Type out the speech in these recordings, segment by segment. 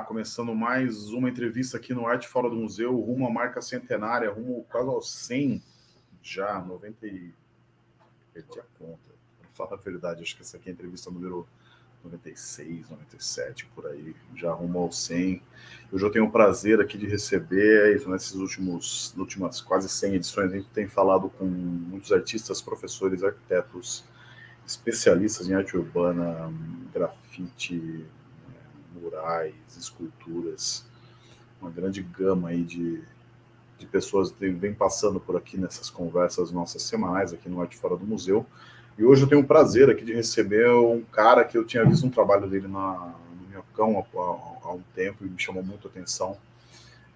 começando mais uma entrevista aqui no Arte Fora do Museu, rumo à marca centenária, rumo quase aos 100 já, 90 e... perdi a conta, para falar a verdade, acho que essa aqui é a entrevista número 96, 97, por aí, já rumo ao 100. Eu já tenho o prazer aqui de receber, nesses últimos, últimas quase 100 edições, a gente tem falado com muitos artistas, professores, arquitetos, especialistas em arte urbana, grafite, murais, esculturas, uma grande gama aí de, de pessoas que vem passando por aqui nessas conversas nossas semanais aqui no Arte Fora do Museu. E hoje eu tenho o prazer aqui de receber um cara que eu tinha visto um trabalho dele na, no Minhocão há, há, há um tempo e me chamou muito a atenção.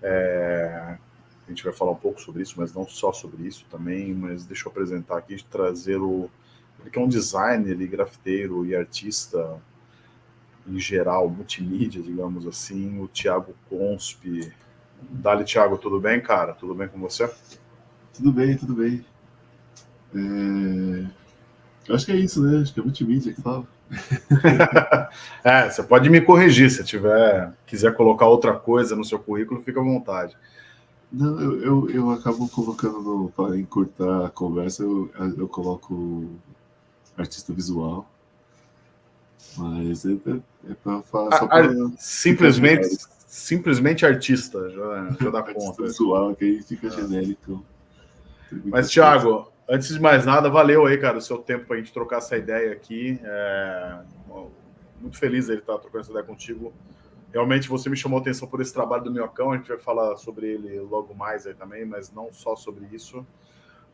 É, a gente vai falar um pouco sobre isso, mas não só sobre isso também, mas deixa eu apresentar aqui, trazer o... Ele que é um designer, grafiteiro e artista em geral, multimídia, digamos assim, o Thiago Conspe. Dali, Thiago, tudo bem, cara? Tudo bem com você? Tudo bem, tudo bem. É... Acho que é isso, né? Acho que é multimídia que fala. é, você pode me corrigir se tiver, quiser colocar outra coisa no seu currículo, fica à vontade. Não, eu, eu, eu acabo colocando para encurtar a conversa, eu, eu coloco artista visual. Mas é, é, é para falar. Só pra... simplesmente, simplesmente artista, já, já dá conta. Visual, que aí fica é. genérico. Mas, Thiago, antes de mais nada, valeu aí, cara, o seu tempo para a gente trocar essa ideia aqui. É... Muito feliz ele estar trocando essa ideia contigo. Realmente você me chamou a atenção por esse trabalho do Minhocão, a gente vai falar sobre ele logo mais aí também, mas não só sobre isso.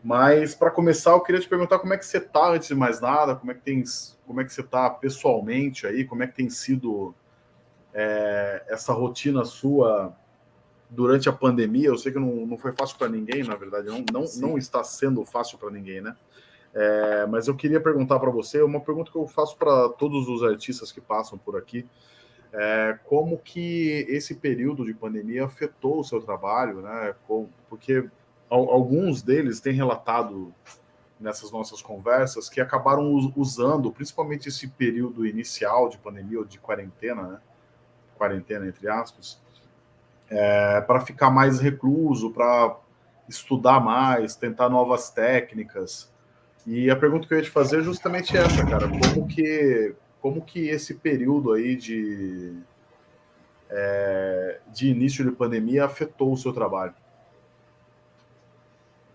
Mas para começar, eu queria te perguntar como é que você está antes de mais nada, como é que tem, como é que você está pessoalmente aí, como é que tem sido é, essa rotina sua durante a pandemia. Eu sei que não, não foi fácil para ninguém, na verdade, não, não, não está sendo fácil para ninguém, né? É, mas eu queria perguntar para você uma pergunta que eu faço para todos os artistas que passam por aqui. É, como que esse período de pandemia afetou o seu trabalho, né? Porque alguns deles têm relatado nessas nossas conversas que acabaram usando, principalmente esse período inicial de pandemia ou de quarentena, né? quarentena entre aspas, é, para ficar mais recluso, para estudar mais, tentar novas técnicas. E a pergunta que eu ia te fazer é justamente essa, cara, como que, como que esse período aí de, é, de início de pandemia afetou o seu trabalho?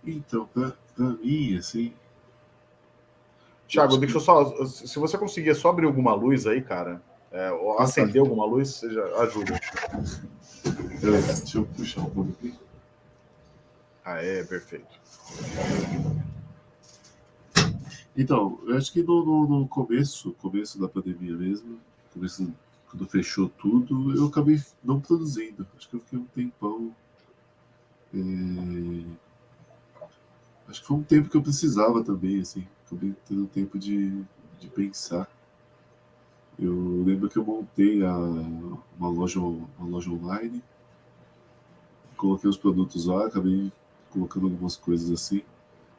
Então, para mim, assim. Tiago, deixa eu só. Se você conseguir só abrir alguma luz aí, cara, é, ou acender alguma luz, seja, ajuda. Deixa eu puxar um pouco aqui. Ah, é, perfeito. Então, eu acho que no, no, no, começo, começo da pandemia mesmo, começo, quando fechou tudo, eu acabei não produzindo. Acho que eu fiquei um tempão. É acho que foi um tempo que eu precisava também, assim, acabei tendo tempo de, de pensar. Eu lembro que eu montei a, uma, loja, uma loja online, coloquei os produtos lá, acabei colocando algumas coisas assim,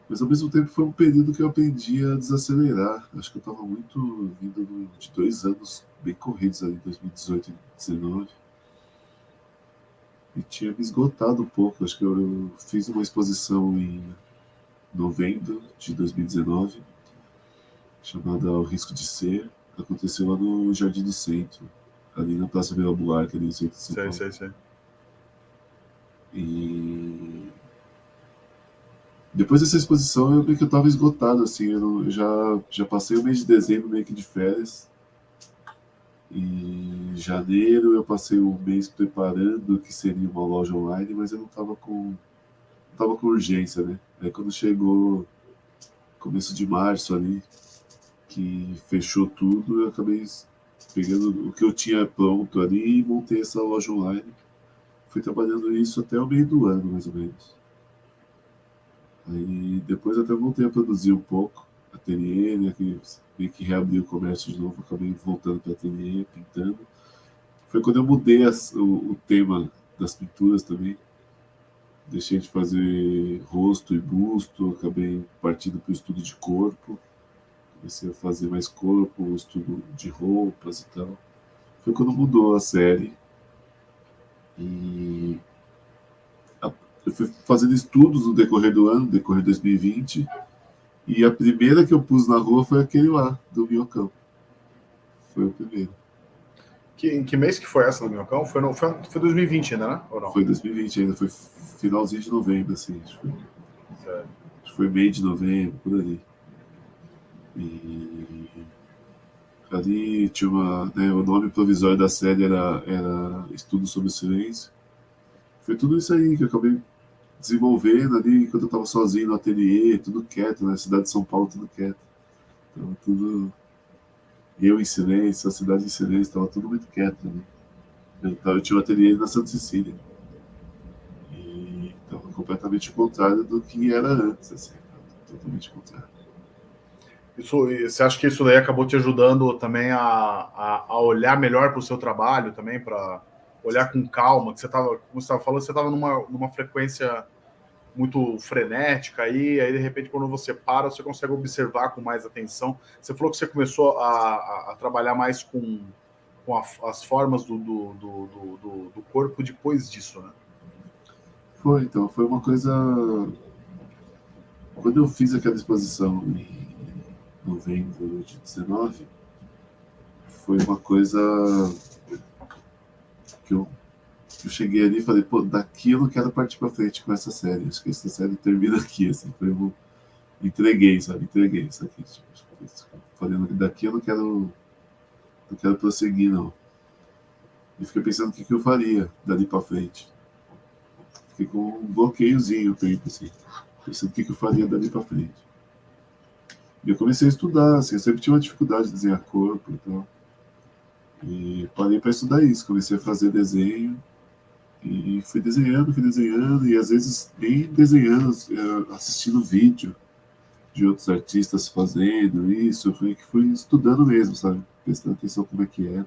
mas ao mesmo tempo foi um período que eu aprendi a desacelerar. Acho que eu estava muito vindo de dois anos bem corridos ali, 2018 e 2019. E tinha me esgotado um pouco. Acho que eu fiz uma exposição em novembro de 2019, chamada O Risco de Ser, aconteceu lá no Jardim do Centro, ali na Praça Vila Buarque, ali no centro de São Paulo. Sei, sei, sei. E depois dessa exposição eu vi que eu estava esgotado, assim, eu, não, eu, já, já passei o mês de dezembro meio que de férias, em janeiro eu passei um mês preparando o que seria uma loja online, mas eu não estava com tava com urgência, né? Aí quando chegou começo de março ali, que fechou tudo, eu acabei pegando o que eu tinha pronto ali e montei essa loja online. Fui trabalhando isso até o meio do ano, mais ou menos. Aí depois até voltei a produzir um pouco, ateliê, né, que meio que reabriu o comércio de novo, acabei voltando para ateliê, pintando. Foi quando eu mudei as, o, o tema das pinturas também, deixei de fazer rosto e busto, acabei partindo para o estudo de corpo, comecei a fazer mais corpo, estudo de roupas e tal. Foi quando mudou a série, E eu fui fazendo estudos no decorrer do ano, no decorrer de 2020, e a primeira que eu pus na rua foi aquele lá, do Minhocão. Foi o primeiro. Que, em que mês que foi essa do Minhocão? Foi, no, foi, foi 2020 ainda, né? Ou não? Foi 2020 ainda, foi finalzinho de novembro, assim. Acho que foi, acho que foi meio de novembro, por ali. E ali tinha uma. Né, o nome provisório da série era, era Estudo sobre o Silêncio. Foi tudo isso aí que eu acabei desenvolvendo ali quando eu estava sozinho no ateliê, tudo quieto, né? Cidade de São Paulo, tudo quieto. Então, tudo. Eu em silêncio, a cidade em silêncio, estava tudo muito quieto. Né? Então, eu tinha um ateliê na Santa Cecília. E estava completamente contrário do que era antes, assim. Totalmente contrário. Isso, você acha que isso daí acabou te ajudando também a, a, a olhar melhor para o seu trabalho também, para olhar com calma, que você estava, como você estava falando, você estava numa, numa frequência muito frenética aí, aí de repente quando você para, você consegue observar com mais atenção. Você falou que você começou a, a, a trabalhar mais com, com a, as formas do, do, do, do, corpo depois disso, né? Foi, então, foi uma coisa... Quando eu fiz aquela exposição em novembro de 19, foi uma coisa que eu, eu cheguei ali e falei, pô, daqui eu não quero partir para frente com essa série. Acho que essa série termina aqui, assim. Eu entreguei, sabe? Entreguei isso aqui. Tipo, falei, daqui eu não quero, não quero prosseguir, não. E fiquei pensando o que, que eu faria dali para frente. Fiquei com um bloqueiozinho, tempo, assim. Pensando o que, que eu faria dali para frente. E eu comecei a estudar, assim, eu sempre tinha uma dificuldade de desenhar corpo e tal. E parei para estudar isso, comecei a fazer desenho e fui desenhando, fui desenhando e às vezes nem desenhando, é, assistindo vídeo de outros artistas fazendo isso, fui, fui estudando mesmo, sabe? Prestando atenção como é que era.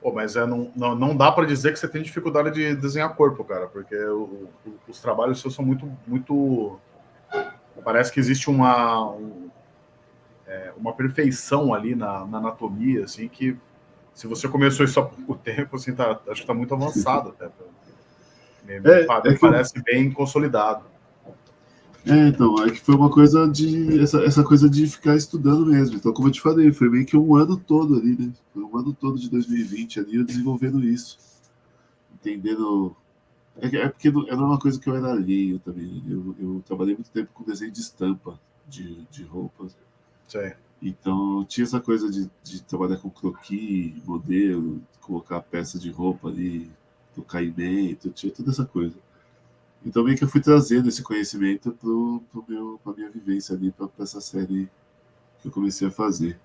Pô, mas é, não, não, não dá para dizer que você tem dificuldade de desenhar corpo, cara, porque o, o, os trabalhos seus são muito, muito... Parece que existe uma, um, é, uma perfeição ali na, na, anatomia, assim, que se você começou isso há pouco tempo, assim, tá, acho que está muito avançado até. É, é parece eu... bem consolidado. É, então, é que foi uma coisa de. Essa, essa coisa de ficar estudando mesmo. Então, como eu te falei, foi meio que um ano todo ali, né? Foi um ano todo de 2020 ali, eu desenvolvendo isso. Entendendo. É, é porque era uma coisa que eu era alheio também. Eu, eu trabalhei muito tempo com desenho de estampa de, de roupas. Sim. Então tinha essa coisa de, de trabalhar com croquis, modelo, colocar peça de roupa ali, do caimento, tinha toda essa coisa. Então meio que eu fui trazendo esse conhecimento para a minha vivência ali, para essa série que eu comecei a fazer.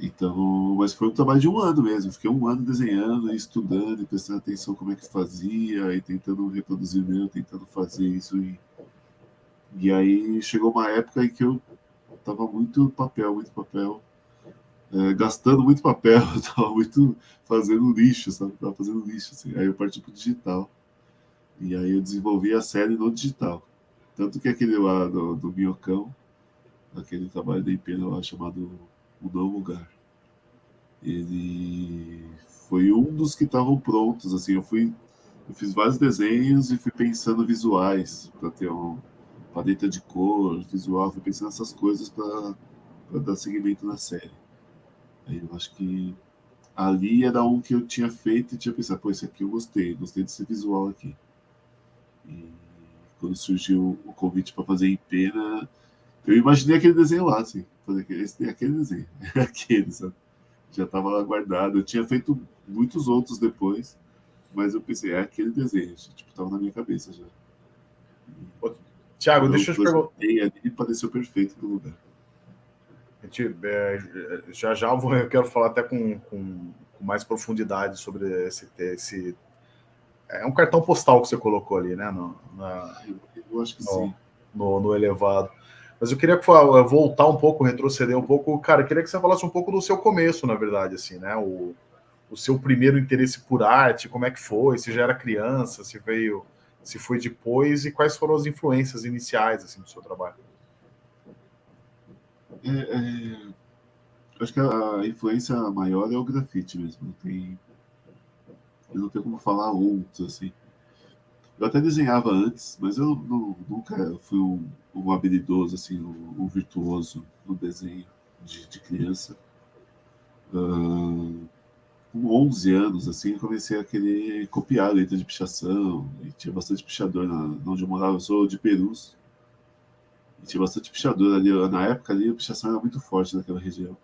Então, mas foi um trabalho de um ano mesmo. Fiquei um ano desenhando, estudando, prestando atenção como é que fazia, e tentando reproduzir meu, tentando fazer isso. E, e aí chegou uma época em que eu tava muito papel, muito papel. É, gastando muito papel, tava muito fazendo lixo, sabe? Tava fazendo lixo, assim. Aí eu parti pro digital. E aí eu desenvolvi a série no digital. Tanto que aquele lá do, do Minhocão, aquele trabalho da Impena lá chamado O Novo Lugar, ele foi um dos que estavam prontos, assim, eu fui eu fiz vários desenhos e fui pensando visuais para ter um, paleta de cor, visual, fui pensando nessas coisas para dar seguimento na série. Aí eu acho que ali era um que eu tinha feito e tinha pensado, pô, esse aqui eu gostei, gostei desse visual aqui. E quando surgiu o convite para fazer em pena, eu imaginei aquele desenho lá, assim, fazer esse, aquele desenho, aquele, sabe? Já estava lá guardado. Eu tinha feito muitos outros depois, mas eu pensei, é aquele desenho, tipo, estava na minha cabeça já. Tiago, deixa eu te perguntar. ali pareceu perfeito no lugar. Gente, é, já já vou, eu quero falar até com, com, com, mais profundidade sobre esse, esse. É um cartão postal que você colocou ali, né? No, na, eu acho que no, sim. No, no elevado. Mas eu queria voltar um pouco, retroceder um pouco. Cara, eu queria que você falasse um pouco do seu começo, na verdade, assim, né? O, o seu primeiro interesse por arte, como é que foi? Se já era criança, se veio se foi depois e quais foram as influências iniciais assim do seu trabalho? É, é, acho que a influência maior é o grafite mesmo. Tem, eu não tenho como falar outros, assim. Eu até desenhava antes, mas eu não, nunca fui um, um habilidoso, assim, um, um, virtuoso no desenho de, de criança. Uh, com 11 anos, assim, comecei a querer copiar letra de pichação, e tinha bastante pichador na, onde eu morava, eu sou de Perus, e tinha bastante pichador ali, na época ali a pichação era muito forte naquela região.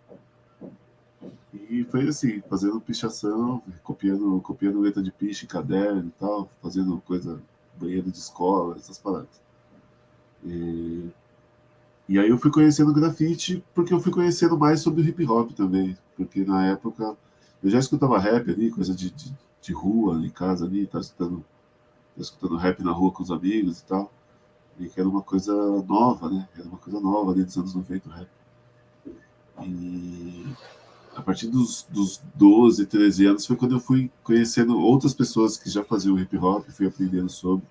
E foi assim, fazendo pichação, copiando, copiando letra de piche, caderno e tal, fazendo coisa, banheiro de escola, essas paradas. E, e aí eu fui conhecendo grafite porque eu fui conhecendo mais sobre hip hop também, porque na época eu já escutava rap ali, coisa de, de, de rua, em casa ali, tá escutando, tá escutando rap na rua com os amigos e tal. E que era uma coisa nova, né? Era uma coisa nova ali dos anos 90 o rap. E a partir dos, dos 12, 13 anos foi quando eu fui conhecendo outras pessoas que já faziam hip hop, fui aprendendo sobre.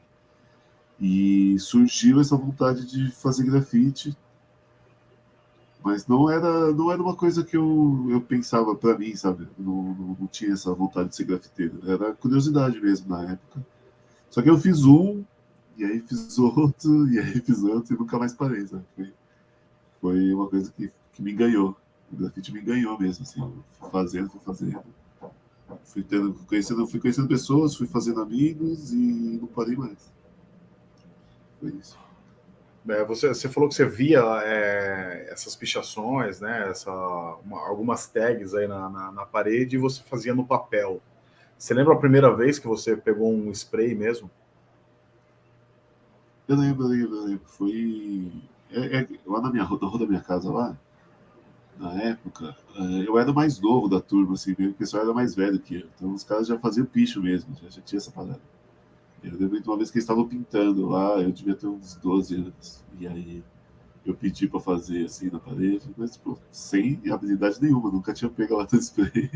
E surgiu essa vontade de fazer grafite mas não era, não era uma coisa que eu, eu pensava para mim, sabe? Não, não, não, tinha essa vontade de ser grafiteiro. Era curiosidade mesmo na época. Só que eu fiz um, e aí fiz outro, e aí fiz outro, e nunca mais parei, sabe? Foi, foi uma coisa que, que me ganhou. O grafite me ganhou mesmo, assim. Fui fazendo, fui fazendo. Fui, tendo, conhecendo, fui conhecendo pessoas, fui fazendo amigos e não parei mais. Foi isso. É, você, você, falou que você via é, essas pichações, né, essa, uma, algumas tags aí na, na, na, parede e você fazia no papel. Você lembra a primeira vez que você pegou um spray mesmo? Eu lembro, eu lembro, eu lembro. Foi é, é, lá na minha na rua da minha casa lá, na época, é, eu era mais novo da turma, assim, o pessoal era mais velho que eu. Então os caras já faziam picho mesmo, já, já tinha essa parada. Eu lembro de uma vez que eles estavam pintando lá, eu devia ter uns 12 anos. E aí eu pedi para fazer assim na parede, mas tipo, sem habilidade nenhuma, nunca tinha pego lata de spray.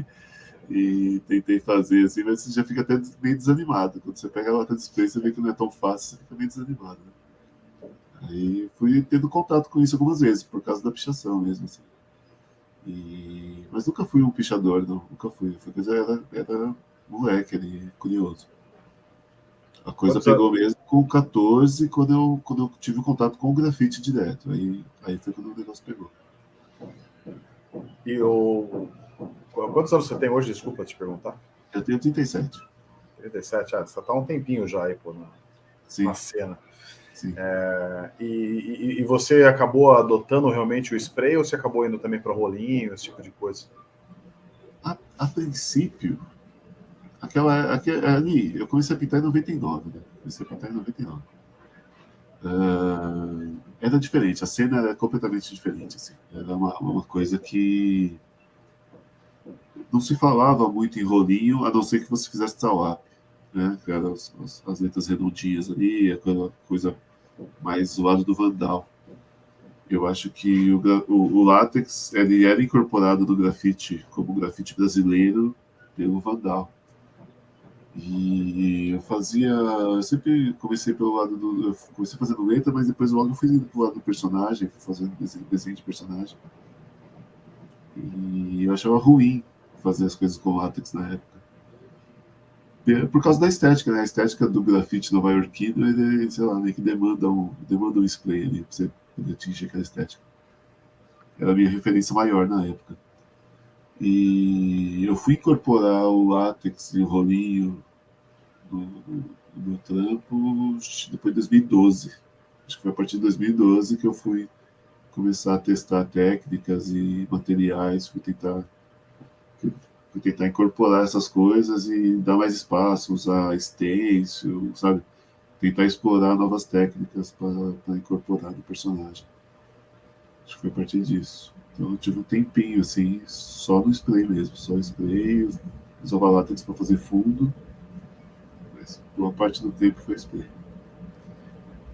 E tentei fazer assim, mas você já fica até meio desanimado. Quando você pega a lata de spray, você vê que não é tão fácil, você fica meio desanimado. Né? Aí fui tendo contato com isso algumas vezes, por causa da pichação mesmo. Assim. E... Mas nunca fui um pichador, não. Nunca fui. Foi coisa, era, era moleque ali, curioso. A coisa Quantos pegou anos? mesmo com 14, quando eu, quando eu tive contato com o grafite direto. Aí, aí foi quando o negócio pegou. E o. Quantos anos você tem hoje? Desculpa te perguntar. Eu tenho 37. 37, ah, você está um tempinho já aí pô, na, Sim. na cena. Sim. É, e, e, e, você acabou adotando realmente o spray ou você acabou indo também para rolinho, esse tipo de coisa? A, a princípio, aquela, aquela, ali, eu comecei a pintar em 99, né? Comecei a pintar em 99. Uh, ah, era diferente, a cena era completamente diferente, assim. Era uma, uma coisa que não se falava muito em rolinho, a não ser que você fizesse tal né? Que eram as, as, as, letras redondinhas ali, aquela coisa mais do lado do Vandal. Eu acho que o, o, o látex ele era incorporado no grafite como grafite brasileiro pelo Vandal. E eu fazia. Eu sempre comecei pelo lado do. Eu comecei fazendo letra, mas depois logo fui indo pro lado do personagem, fui fazendo desenho, desenho de personagem. E eu achava ruim fazer as coisas com látex na época. Por causa da estética, né? A estética do grafite nova-iorquino, ele, sei lá, meio que demanda um, demanda um spray ali pra você poder atingir aquela estética. Era a minha referência maior na época. E eu fui incorporar o látex e o rolinho no, no, no meu trampo depois de 2012. Acho que foi a partir de 2012 que eu fui começar a testar técnicas e materiais, fui tentar, fui tentar incorporar essas coisas e dar mais espaço, usar stencil, sabe? Tentar explorar novas técnicas para incorporar no personagem. Acho que foi a partir disso. Então eu tive um tempinho, assim, só no spray mesmo, só spray, usava látex para fazer fundo, mas boa parte do tempo foi spray.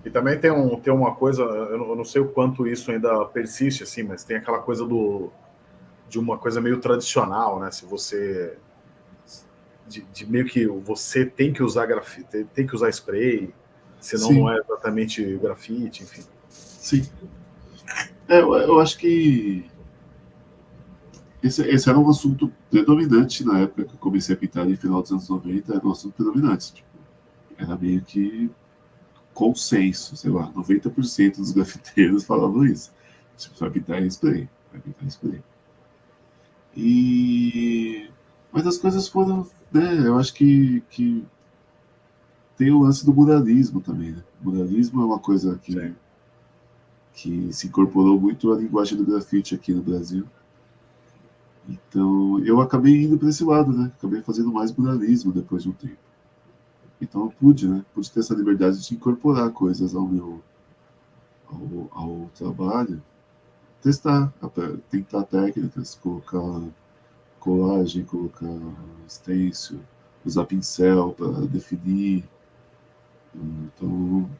E também tem, um, tem uma coisa, eu não sei o quanto isso ainda persiste, assim, mas tem aquela coisa do de uma coisa meio tradicional, né? Se você de, de, meio que você tem que usar grafite, tem que usar spray, senão Sim. não é exatamente grafite, enfim. Sim. É, eu, eu, acho que esse, esse, era um assunto predominante na época que eu comecei a pintar, no final dos anos 90, era um assunto predominante. Tipo, era meio que consenso, sei lá, 90% dos grafiteiros falavam isso. Tipo, vai pintar spray, vai pintar spray. E... Mas as coisas foram, né, eu acho que, que tem o lance do muralismo também, né? O muralismo é uma coisa que, que se incorporou muito à linguagem do grafite aqui no Brasil. Então, eu acabei indo para esse lado, né? Acabei fazendo mais muralismo depois de um tempo. Então, eu pude, né? Pude ter essa liberdade de incorporar coisas ao meu ao, ao trabalho, testar, tentar técnicas, colocar colagem, colocar stencil, usar pincel para definir. Então,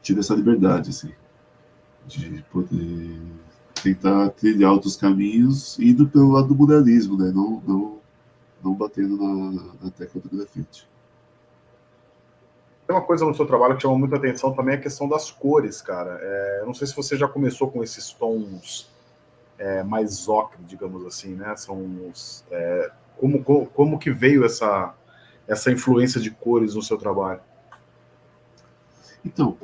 tive essa liberdade, assim, de poder tentar trilhar outros caminhos, indo pelo lado do muralismo, né? Não, não, não batendo na, na tecla do grafite. Tem uma coisa no seu trabalho que chama muita atenção também, a questão das cores, cara. É, eu não sei se você já começou com esses tons é, mais ocre, digamos assim, né? São os, é, como, como, como que veio essa, essa influência de cores no seu trabalho? Então,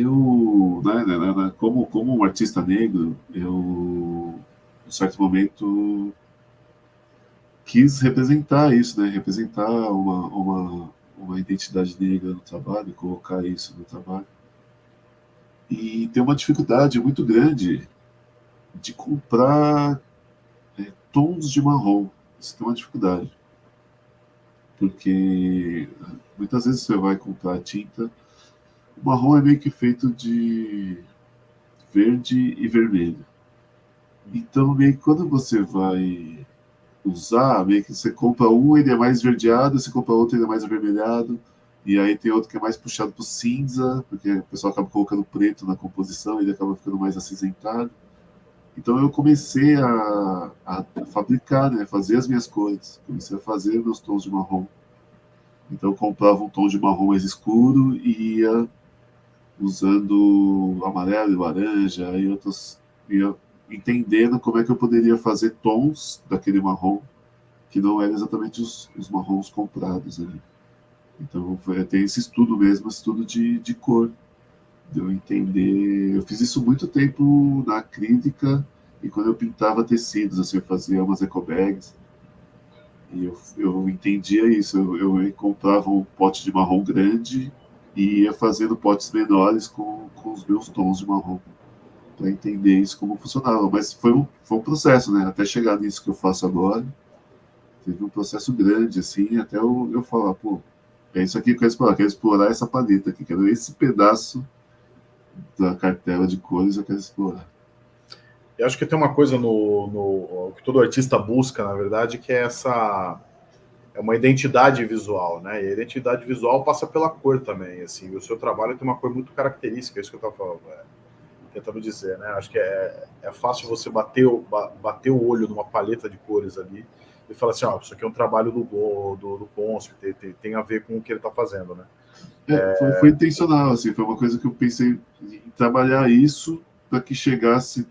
eu, né, né, né, né, como, como um artista negro, eu, em certo momento, quis representar isso, né, representar uma, uma, uma identidade negra no trabalho, colocar isso no trabalho. E tem uma dificuldade muito grande de comprar é, tons de marrom. Isso tem uma dificuldade. Porque muitas vezes você vai comprar tinta o marrom é meio que feito de verde e vermelho. Então, meio que quando você vai usar, meio que você compra um, ele é mais verdeado, você compra outro, ele é mais avermelhado, e aí tem outro que é mais puxado para cinza, porque o pessoal acaba colocando preto na composição, ele acaba ficando mais acinzentado. Então eu comecei a, a, fabricar, né, fazer as minhas cores, comecei a fazer meus tons de marrom. Então eu comprava um tom de marrom mais escuro e ia usando amarelo e laranja, e outros ia entendendo como é que eu poderia fazer tons daquele marrom que não eram exatamente os, os marrons comprados ali. Então tem esse estudo mesmo, estudo de, de cor, de eu entender. Eu fiz isso muito tempo na crítica e quando eu pintava tecidos, assim, eu fazia umas ecobags. E eu, eu entendia isso, eu, eu comprava um pote de marrom grande e ia fazendo potes menores com, com os meus tons de marrom para entender isso como funcionava. Mas foi um, foi um processo, né? Até chegar nisso que eu faço agora, teve um processo grande, assim, até eu, eu falar, pô, é isso aqui que eu quero explorar, eu quero explorar essa paleta aqui, quero esse pedaço da cartela de cores eu quero explorar. Eu acho que tem uma coisa no, no que todo artista busca, na verdade, que é essa é uma identidade visual, né? E a identidade visual passa pela cor também, assim. O seu trabalho tem uma cor muito característica, é isso que eu estava falando, é, tentando dizer, né? Acho que é, é fácil você bater o, bater o olho numa paleta de cores ali e falar assim, ó, isso aqui é um trabalho do do, do Ponce, tem, tem, tem, a ver com o que ele está fazendo, né? É, foi, foi, intencional, assim, foi uma coisa que eu pensei em trabalhar isso para que chegasse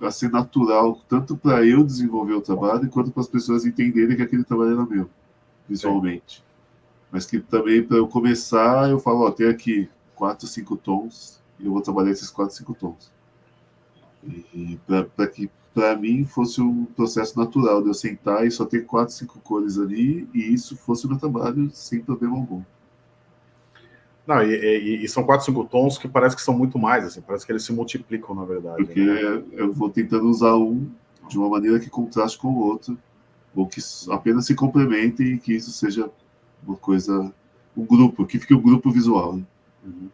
a ser natural, tanto para eu desenvolver o trabalho, quanto para as pessoas entenderem que aquele trabalho era meu, visualmente. Sim. Mas que também, para eu começar, eu falo, ó, tem aqui quatro, cinco tons, e eu vou trabalhar esses quatro, cinco tons. E para que, para mim, fosse um processo natural de eu sentar e só ter quatro, cinco cores ali, e isso fosse o meu trabalho sem problema algum. Não, e, e, e, são quatro, cinco tons que parece que são muito mais, assim, parece que eles se multiplicam, na verdade. Porque né? eu vou tentando usar um de uma maneira que contraste com o outro, ou que apenas se complementem e que isso seja uma coisa, um grupo, que fique um grupo visual. Né? Uhum.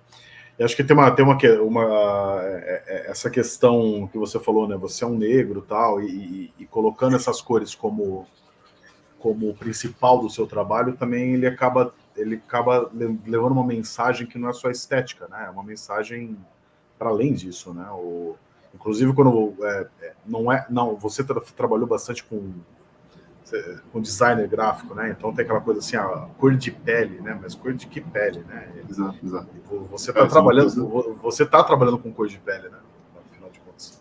Eu acho que tem uma, tem uma, uma é, é, essa questão que você falou, né? Você é um negro tal, e, e colocando essas cores como como principal do seu trabalho, também ele acaba ele acaba levando uma mensagem que não é só estética, né? É uma mensagem para além disso, né? O, inclusive quando é, é, não é, não, você tra trabalhou bastante com com designer gráfico, né? Então tem aquela coisa assim, a cor de pele, né? Mas cor de que pele, né? Exato, exato. Você está é, trabalhando, coisa... você tá trabalhando com cor de pele, né? Afinal de contas.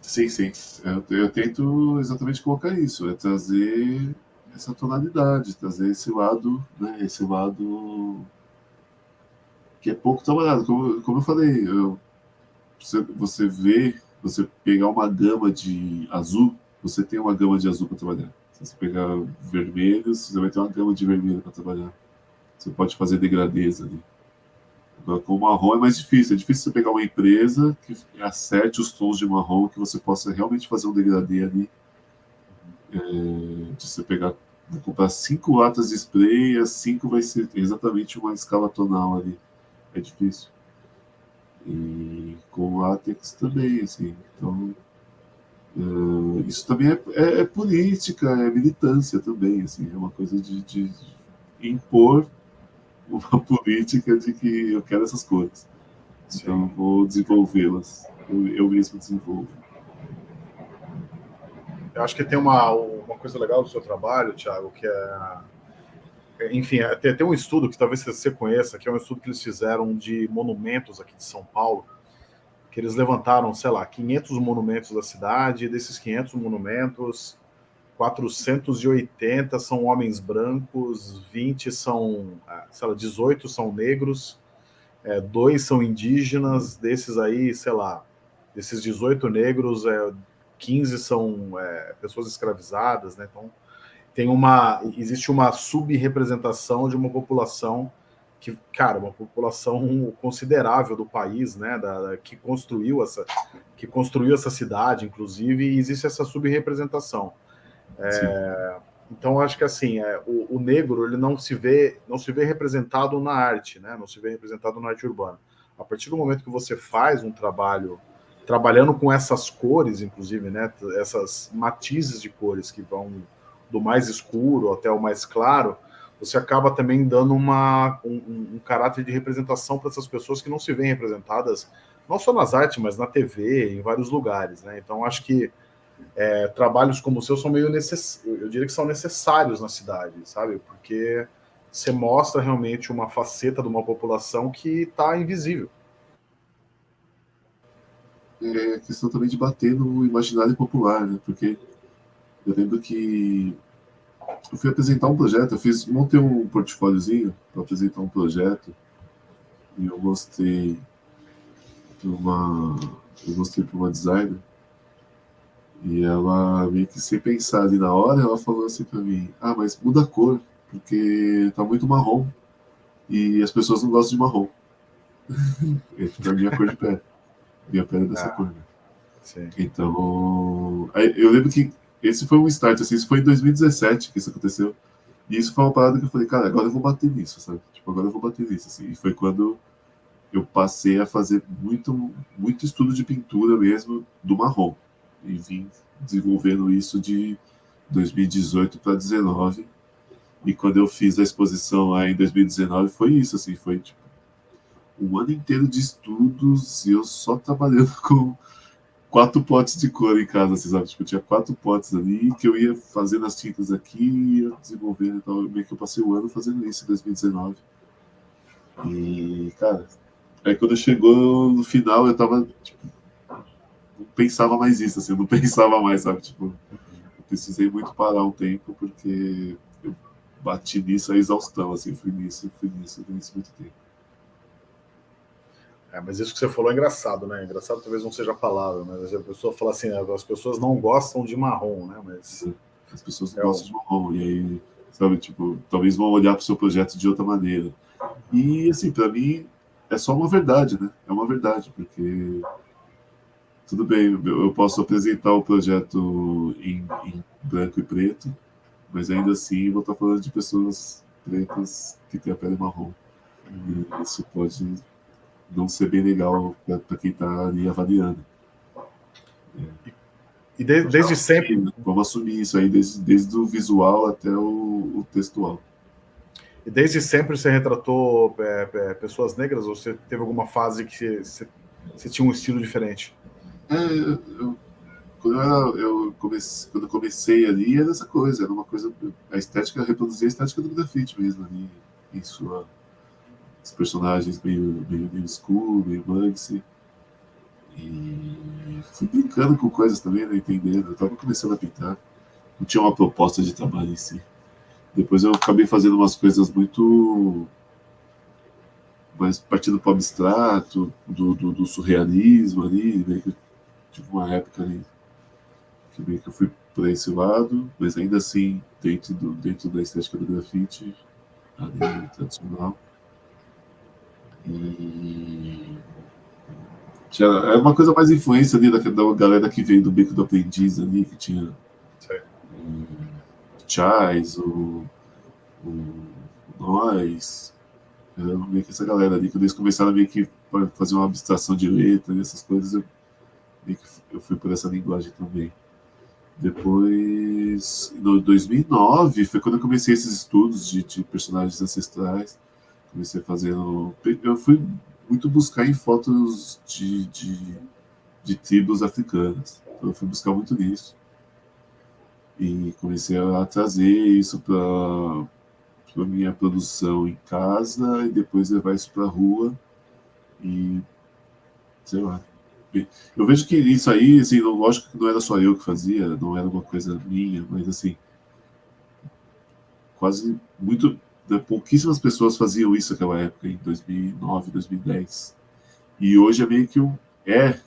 Sim, sim. eu, eu tento exatamente colocar isso, é trazer essa tonalidade, trazer esse lado, né, esse lado que é pouco trabalhado. Como, como eu falei, eu, você, você vê, você pegar uma gama de azul, você tem uma gama de azul para trabalhar. Se você pegar vermelhos, você vai ter uma gama de vermelho para trabalhar. Você pode fazer degradês ali. Agora, com marrom é mais difícil. É difícil você pegar uma empresa que acerte os tons de marrom, que você possa realmente fazer um degradê ali. É, de você pegar, vou comprar cinco latas de spray, as cinco vai ser exatamente uma escala tonal ali. É difícil. E com látex também, assim. Então, é, isso também é, é, é, política, é militância também, assim. É uma coisa de, de impor uma política de que eu quero essas cores. Então, vou desenvolvê-las. Eu, eu mesmo desenvolvo. Eu acho que tem uma, uma coisa legal do seu trabalho, Thiago, que é. Enfim, é, tem, tem um estudo que talvez você conheça, que é um estudo que eles fizeram de monumentos aqui de São Paulo, que eles levantaram, sei lá, 500 monumentos da cidade, desses 500 monumentos, 480 são homens brancos, 20 são, ah, sei lá, 18 são negros, é, dois são indígenas, desses aí, sei lá, desses 18 negros, é, 15 são é, pessoas escravizadas, né? Então, tem uma, existe uma subrepresentação de uma população que, cara, uma população considerável do país, né, da, que construiu essa, que construiu essa cidade, inclusive, e existe essa subrepresentação. É, então acho que assim é, o, o, negro ele não se vê não se vê representado na arte, né? Não se vê representado na arte urbana. A partir do momento que você faz um trabalho trabalhando com essas cores, inclusive, né? Essas matizes de cores que vão do mais escuro até o mais claro, você acaba também dando uma, um, um caráter de representação para essas pessoas que não se veem representadas, não só nas artes, mas na TV, em vários lugares, né? Então acho que é, trabalhos como o seu são meio necess... eu diria que são necessários na cidade, sabe? Porque você mostra realmente uma faceta de uma população que está invisível. É questão também de bater no imaginário popular, né? Porque eu lembro que eu fui apresentar um projeto, eu fiz, montei um portfóliozinho para apresentar um projeto e eu mostrei para uma eu mostrei para uma designer e ela, meio que sem pensar ali na hora, ela falou assim para mim: Ah, mas muda a cor, porque tá muito marrom. E as pessoas não gostam de marrom. é a minha cor de pele. Minha pele é dessa ah, cor. Né? Então. Eu lembro que esse foi um start, assim, isso foi em 2017 que isso aconteceu. E isso foi uma parada que eu falei, cara, agora eu vou bater nisso, sabe? Tipo, agora eu vou bater nisso, assim. E foi quando eu passei a fazer muito, muito estudo de pintura mesmo do marrom e vim desenvolvendo isso de 2018 para 2019. E quando eu fiz a exposição lá em 2019, foi isso, assim, foi tipo um ano inteiro de estudos e eu só trabalhando com quatro potes de cor em casa, assim, sabe? Tipo, tinha quatro potes ali que eu ia fazendo as tintas aqui, ia desenvolvendo, então meio que eu passei o ano fazendo isso em 2019. E, cara, aí quando chegou no final, eu tava, tipo, pensava mais isso, assim, eu não pensava mais, sabe? Tipo, eu precisei muito parar um tempo porque eu bati nisso a exaustão, assim, fui nisso, fui nisso, fui nisso muito tempo. É, mas isso que você falou é engraçado, né? Engraçado talvez não seja a palavra, mas a pessoa fala assim, as pessoas não gostam de marrom, né? Mas as pessoas não é gostam de marrom e aí, sabe, tipo, talvez vão olhar para o seu projeto de outra maneira. E assim, para mim é só uma verdade, né? É uma verdade, porque tudo bem, eu posso apresentar o projeto em, em, branco e preto, mas ainda assim vou estar falando de pessoas pretas que têm a pele marrom. E isso pode não ser bem legal para quem está ali avaliando. É. E desde, desde sempre. Vamos assumir isso aí, desde, desde o visual até o, o textual. E desde sempre você retratou é, é, pessoas negras ou você teve alguma fase que você, você tinha um estilo diferente? É, eu, quando eu, eu comecei, quando eu comecei ali, era essa coisa, era uma coisa. A estética, reproduzia a estética do grafite mesmo ali, em sua. Os personagens meio, meio, meio school, meio Banksy. E fui brincando com coisas também, né, entendendo. Eu estava começando a pintar. Não tinha uma proposta de trabalho em si. Depois eu acabei fazendo umas coisas muito mais partindo para o abstrato, do, do, do, surrealismo ali, meio que tive uma época ali que meio que eu fui para esse lado, mas ainda assim dentro, do, dentro da estética do grafite, ali tradicional. E tinha, é uma coisa mais influência ali da, da galera que veio do Beco do Aprendiz ali, que tinha o Chais, o, o Nós, meio que essa galera ali, quando eles começaram a meio que fazer uma abstração de letra e essas coisas, eu, meio que eu fui por essa linguagem também. Depois, em 2009, foi quando eu comecei esses estudos de, de personagens ancestrais. Comecei fazendo. Eu fui muito buscar em fotos de, de, de tribos africanas. Então, eu fui buscar muito nisso. E comecei a trazer isso para a minha produção em casa e depois levar isso para a rua. E, sei lá, eu vejo que isso aí, assim, lógico que não era só eu que fazia, não era uma coisa minha, mas assim, quase muito, pouquíssimas pessoas faziam isso naquela época, em 2009, 2010. E hoje é meio que um, é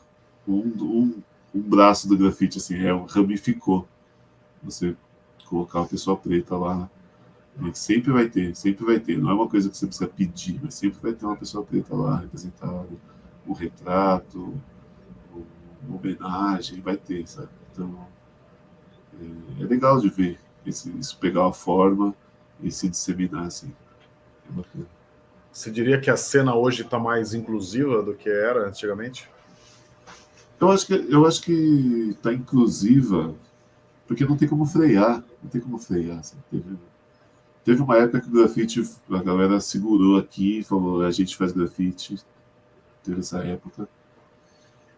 um, um, um braço do grafite, assim, é, ramificou. Você colocar uma pessoa preta lá, né, sempre vai ter, sempre vai ter. Não é uma coisa que você precisa pedir, mas sempre vai ter uma pessoa preta lá representada, um retrato, uma homenagem, vai ter, sabe? Então, é, é legal de ver esse, isso pegar uma forma e se disseminar, assim. É bacana. Você diria que a cena hoje está mais inclusiva do que era antigamente? Eu acho que eu acho que está inclusiva porque não tem como frear, não tem como frear. Assim, teve, teve uma época que o grafite a galera segurou aqui, falou a gente faz grafite, teve essa época.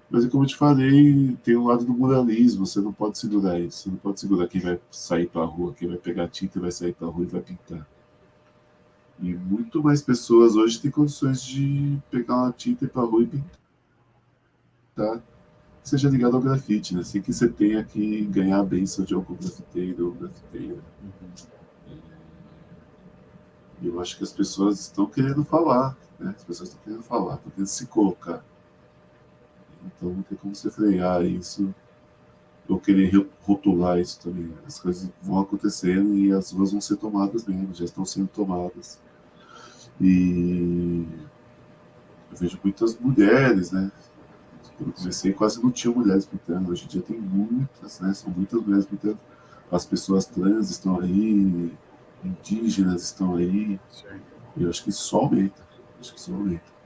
Mas é como eu te falei, tem o um lado do muralismo, você não pode segurar isso. Você não pode segurar quem vai sair para a rua, quem vai pegar tinta e vai sair para a rua e vai pintar. E muito mais pessoas hoje têm condições de pegar uma tinta e ir para a rua e pintar. Tá? Seja ligado ao grafite, né? Sem que você tenha que ganhar a benção de algum grafiteiro ou grafiteira. Uhum. Eu acho que as pessoas estão querendo falar, né? As pessoas estão querendo falar, estão querendo se colocar. Então não tem como você frear isso ou querer rotular isso também. As coisas vão acontecendo e as ruas vão ser tomadas mesmo, já estão sendo tomadas. E eu vejo muitas mulheres, né? Quando eu comecei, quase não tinha mulheres pintando. Hoje em dia tem muitas, né? São muitas mulheres pintando. As pessoas trans estão aí, indígenas estão aí. E eu acho que isso só aumenta. Acho que isso aumenta.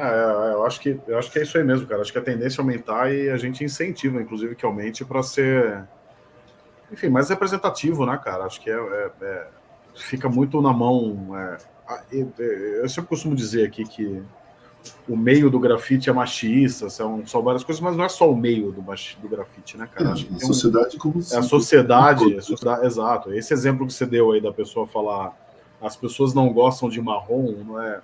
É, é, eu acho que eu acho que é isso aí mesmo, cara. Acho que a tendência é aumentar e a gente incentiva, inclusive, que aumente para ser, enfim, mais representativo, né, cara? Acho que é, é, é fica muito na mão. É, eu sempre costumo dizer aqui que o meio do grafite é machista, são, são várias coisas, mas não é só o meio do, do grafite, né, cara? Acho que a sociedade um, como É a sociedade, a sociedade, exato. Esse exemplo que você deu aí da pessoa falar as pessoas não gostam de marrom, não é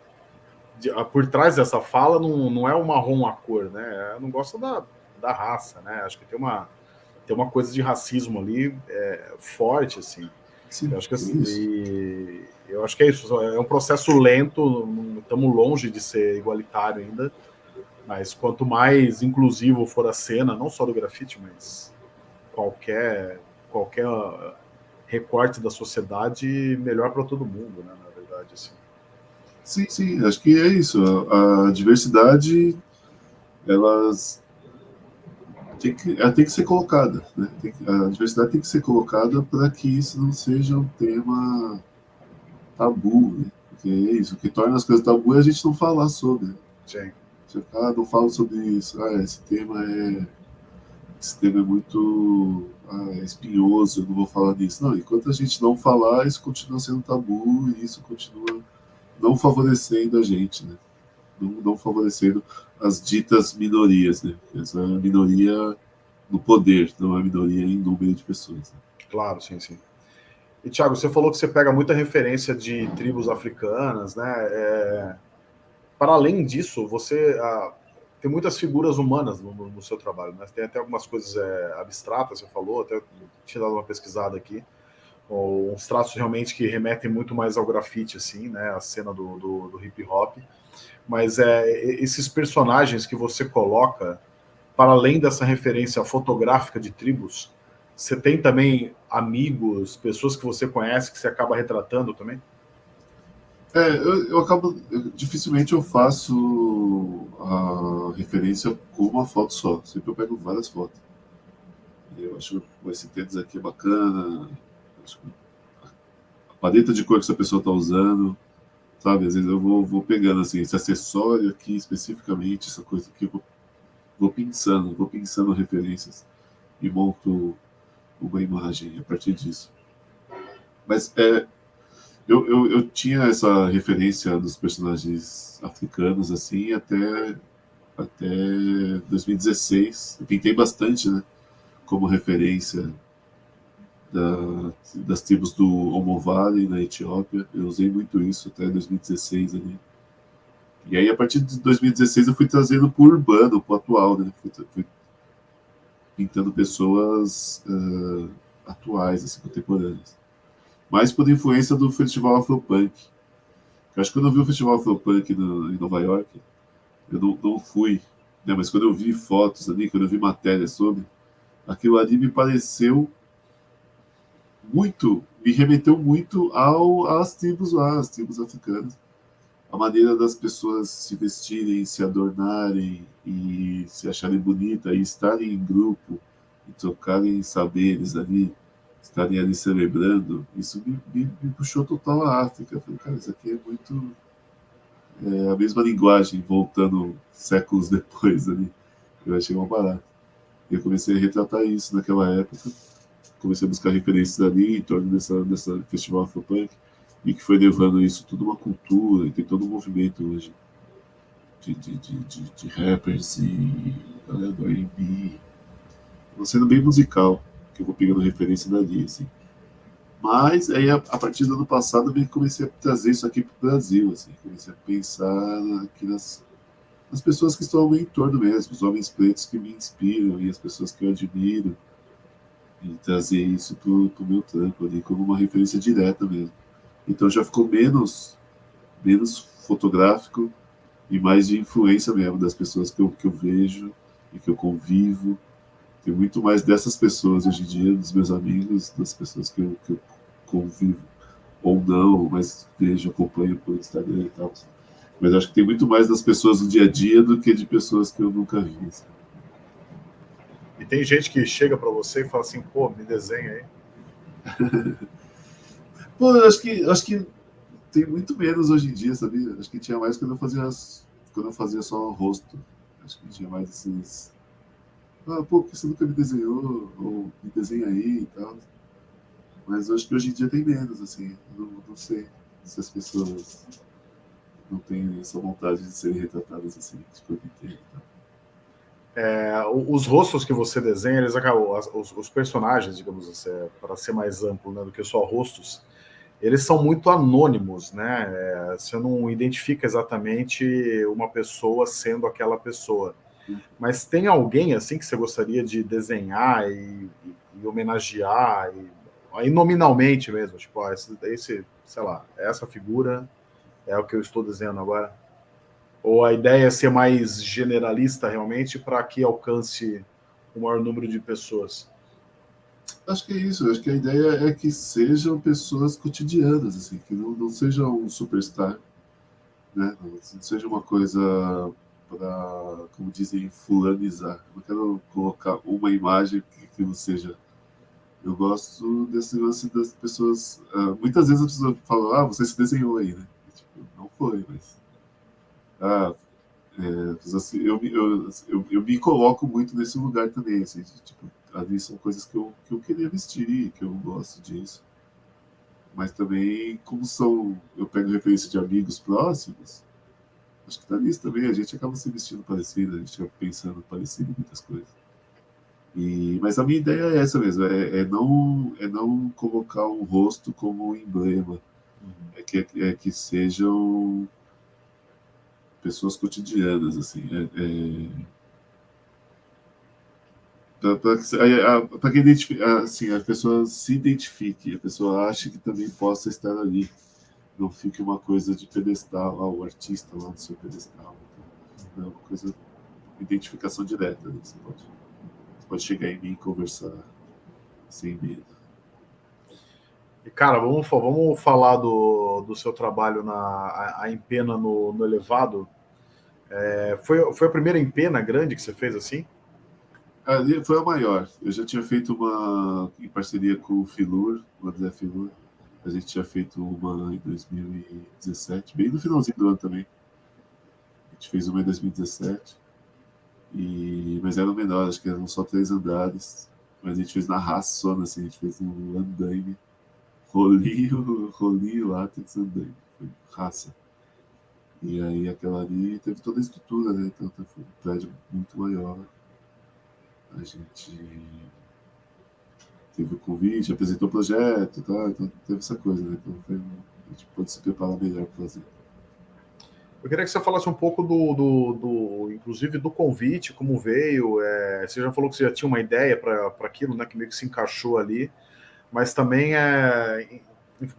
de, por trás dessa fala não, não é o marrom a cor, né? Não gosta da, da raça, né? Acho que tem uma, tem uma coisa de racismo ali é, forte, assim. Sim, eu acho que assim, e, eu acho que é isso. É um processo lento, estamos longe de ser igualitário ainda. Mas quanto mais inclusivo for a cena, não só do grafite, mas qualquer qualquer recorte da sociedade, melhor para todo mundo, né? Na verdade, assim. Sim, sim, acho que é isso. A, a diversidade, elas tem que, ela tem que ser colocada. Né? Que, a diversidade tem que ser colocada para que isso não seja um tema tabu. Né? Porque é isso, o que torna as coisas tabu é a gente não falar sobre. Sim. Você fala, ah, não falo sobre isso. Ah, esse tema é. Esse tema é muito ah, é espinhoso, eu não vou falar disso. Não, enquanto a gente não falar, isso continua sendo tabu e isso continua não favorecendo a gente, né? Não, não favorecendo as ditas minorias, né? Essa minoria no poder, não é minoria em número de pessoas. Né? Claro, sim, sim. E, Thiago, você falou que você pega muita referência de tribos africanas, né? É... Para além disso, você... A... tem muitas figuras humanas no, no, seu trabalho, né? Tem até algumas coisas é, abstratas, você falou, até tinha dado uma pesquisada aqui, ou uns traços realmente que remetem muito mais ao grafite, assim, né? A cena do, do, do hip hop. Mas é, esses personagens que você coloca, para além dessa referência fotográfica de tribos, você tem também amigos, pessoas que você conhece que você acaba retratando também? É, eu, eu acabo. Eu, dificilmente eu faço a referência com uma foto só. Sempre eu pego várias fotos. Eu acho que esse aqui é bacana. A paleta de cor que essa pessoa está usando. Sabe? Às vezes eu vou, vou pegando assim, esse acessório aqui especificamente, essa coisa aqui, eu vou, vou pensando, vou pensando referências e monto uma imagem a partir disso. Mas é, eu, eu, eu tinha essa referência dos personagens africanos assim até, até 2016. Eu pintei bastante, né? Como referência da, das tribos do Omo Valley, na Etiópia. Eu usei muito isso até 2016 ali. E aí, a partir de 2016, eu fui trazendo para o urbano, para o atual, né? Fui, fui pintando pessoas uh, atuais, assim, contemporâneas. Mas por influência do Festival Afropunk. Eu acho que quando eu vi o Festival Afropunk no, em Nova York, eu não, não fui, né? mas quando eu vi fotos ali, quando eu vi matérias sobre, aquilo ali me pareceu muito, me remeteu muito ao, às tribos lá, às tribos africanas. A maneira das pessoas se vestirem, se adornarem e se acharem bonita e estarem em grupo e trocarem saberes ali, estarem ali celebrando, isso me, me, me puxou total à África. Eu falei, cara, isso aqui é muito é, a mesma linguagem, voltando séculos depois ali. Eu achei uma barata. Eu comecei a retratar isso naquela época comecei a buscar referências ali em torno dessa, dessa festival Afropunk e que foi levando isso tudo uma cultura e tem todo um movimento hoje de, de, de, de, de rappers e galera do R&B sendo bem musical que eu vou pegando referência dali assim. mas aí a, a, partir do ano passado eu comecei a trazer isso aqui para o Brasil assim. Comecei a pensar aqui nas nas pessoas que estão ao meu entorno mesmo, os homens pretos que me inspiram e as pessoas que eu admiro trazer isso para o meu trampo ali como uma referência direta mesmo. Então já ficou menos, menos fotográfico e mais de influência mesmo das pessoas que eu, que eu vejo e que eu convivo. Tem muito mais dessas pessoas hoje em dia, dos meus amigos, das pessoas que eu, que eu convivo ou não, mas vejo, acompanho por Instagram e tal. Mas acho que tem muito mais das pessoas do dia a dia do que de pessoas que eu nunca vi. Sabe? Tem gente que chega para você e fala assim, pô, me desenha aí. pô, eu acho que, acho que tem muito menos hoje em dia, sabia? Acho que tinha mais quando eu fazia, quando eu fazia só o rosto. Acho que tinha mais esses. Ah, pô, que você nunca me desenhou? Ou me desenha aí e tal. Mas acho que hoje em dia tem menos, assim. Não, não sei se as pessoas não têm essa vontade de serem retratadas assim, tipo, eu inteiro. Tá? É, os rostos que você desenha, eles acabam, os, os personagens, digamos assim, é, para ser mais amplo né, do que só rostos, eles são muito anônimos, né? É, você não identifica exatamente uma pessoa sendo aquela pessoa. Mas tem alguém assim que você gostaria de desenhar e, e, e homenagear, e, aí nominalmente mesmo, tipo, ó, esse, esse, sei lá, essa figura é o que eu estou desenhando agora. Ou a ideia é ser mais generalista realmente para que alcance o maior número de pessoas? Acho que é isso. Acho que a ideia é que sejam pessoas cotidianas, assim, que não, não seja um superstar, né? Não, não seja uma coisa para, como dizem, fulanizar. Não quero colocar uma imagem que, que não seja. Eu gosto desse lance das pessoas. Uh, muitas vezes as pessoas falam, ah, você se desenhou aí, né? Tipo, não foi, mas ah, é, assim, eu, eu, eu, eu, me coloco muito nesse lugar também, assim, de, tipo, ali são coisas que eu, que eu queria vestir, que eu gosto disso. Mas também, como são, eu pego referência de amigos próximos, acho que tá nisso também, a gente acaba se vestindo parecido, a gente acaba pensando parecido em muitas coisas. E, mas a minha ideia é essa mesmo, é, é, não, é não colocar um rosto como um emblema, uhum. é, que, é que sejam pessoas cotidianas, assim. É, é para que assim, a pessoa se identifique, a pessoa ache que também possa estar ali. Não fique uma coisa de pedestal, lá, o artista lá no seu pedestal. Então, é uma coisa, identificação direta. Né? Você, pode, você pode chegar em mim e conversar sem medo. E, cara, vamos, vamos falar do, do seu trabalho na a, a empena no, no elevado. É, foi, foi a primeira empena grande que você fez assim? Ali foi a maior. Eu já tinha feito uma em parceria com o Filur, o André Filur. A gente tinha feito uma em 2017, bem no finalzinho do ano também. A gente fez uma em 2017. E, mas era menor, acho que eram só três andares. Mas a gente fez na raça, assim, a gente fez um andaime. Rolinho, rolinho lá, tem andaime. Foi raça. E aí aquela ali teve toda a estrutura, né? Então foi um prédio muito maior a gente teve o convite, apresentou o projeto, tá? então teve essa coisa, né? Então foi, a gente pode se preparar melhor para fazer. Eu queria que você falasse um pouco do, do, do inclusive do convite, como veio. É, você já falou que você já tinha uma ideia para aquilo, né? Que meio que se encaixou ali, mas também é,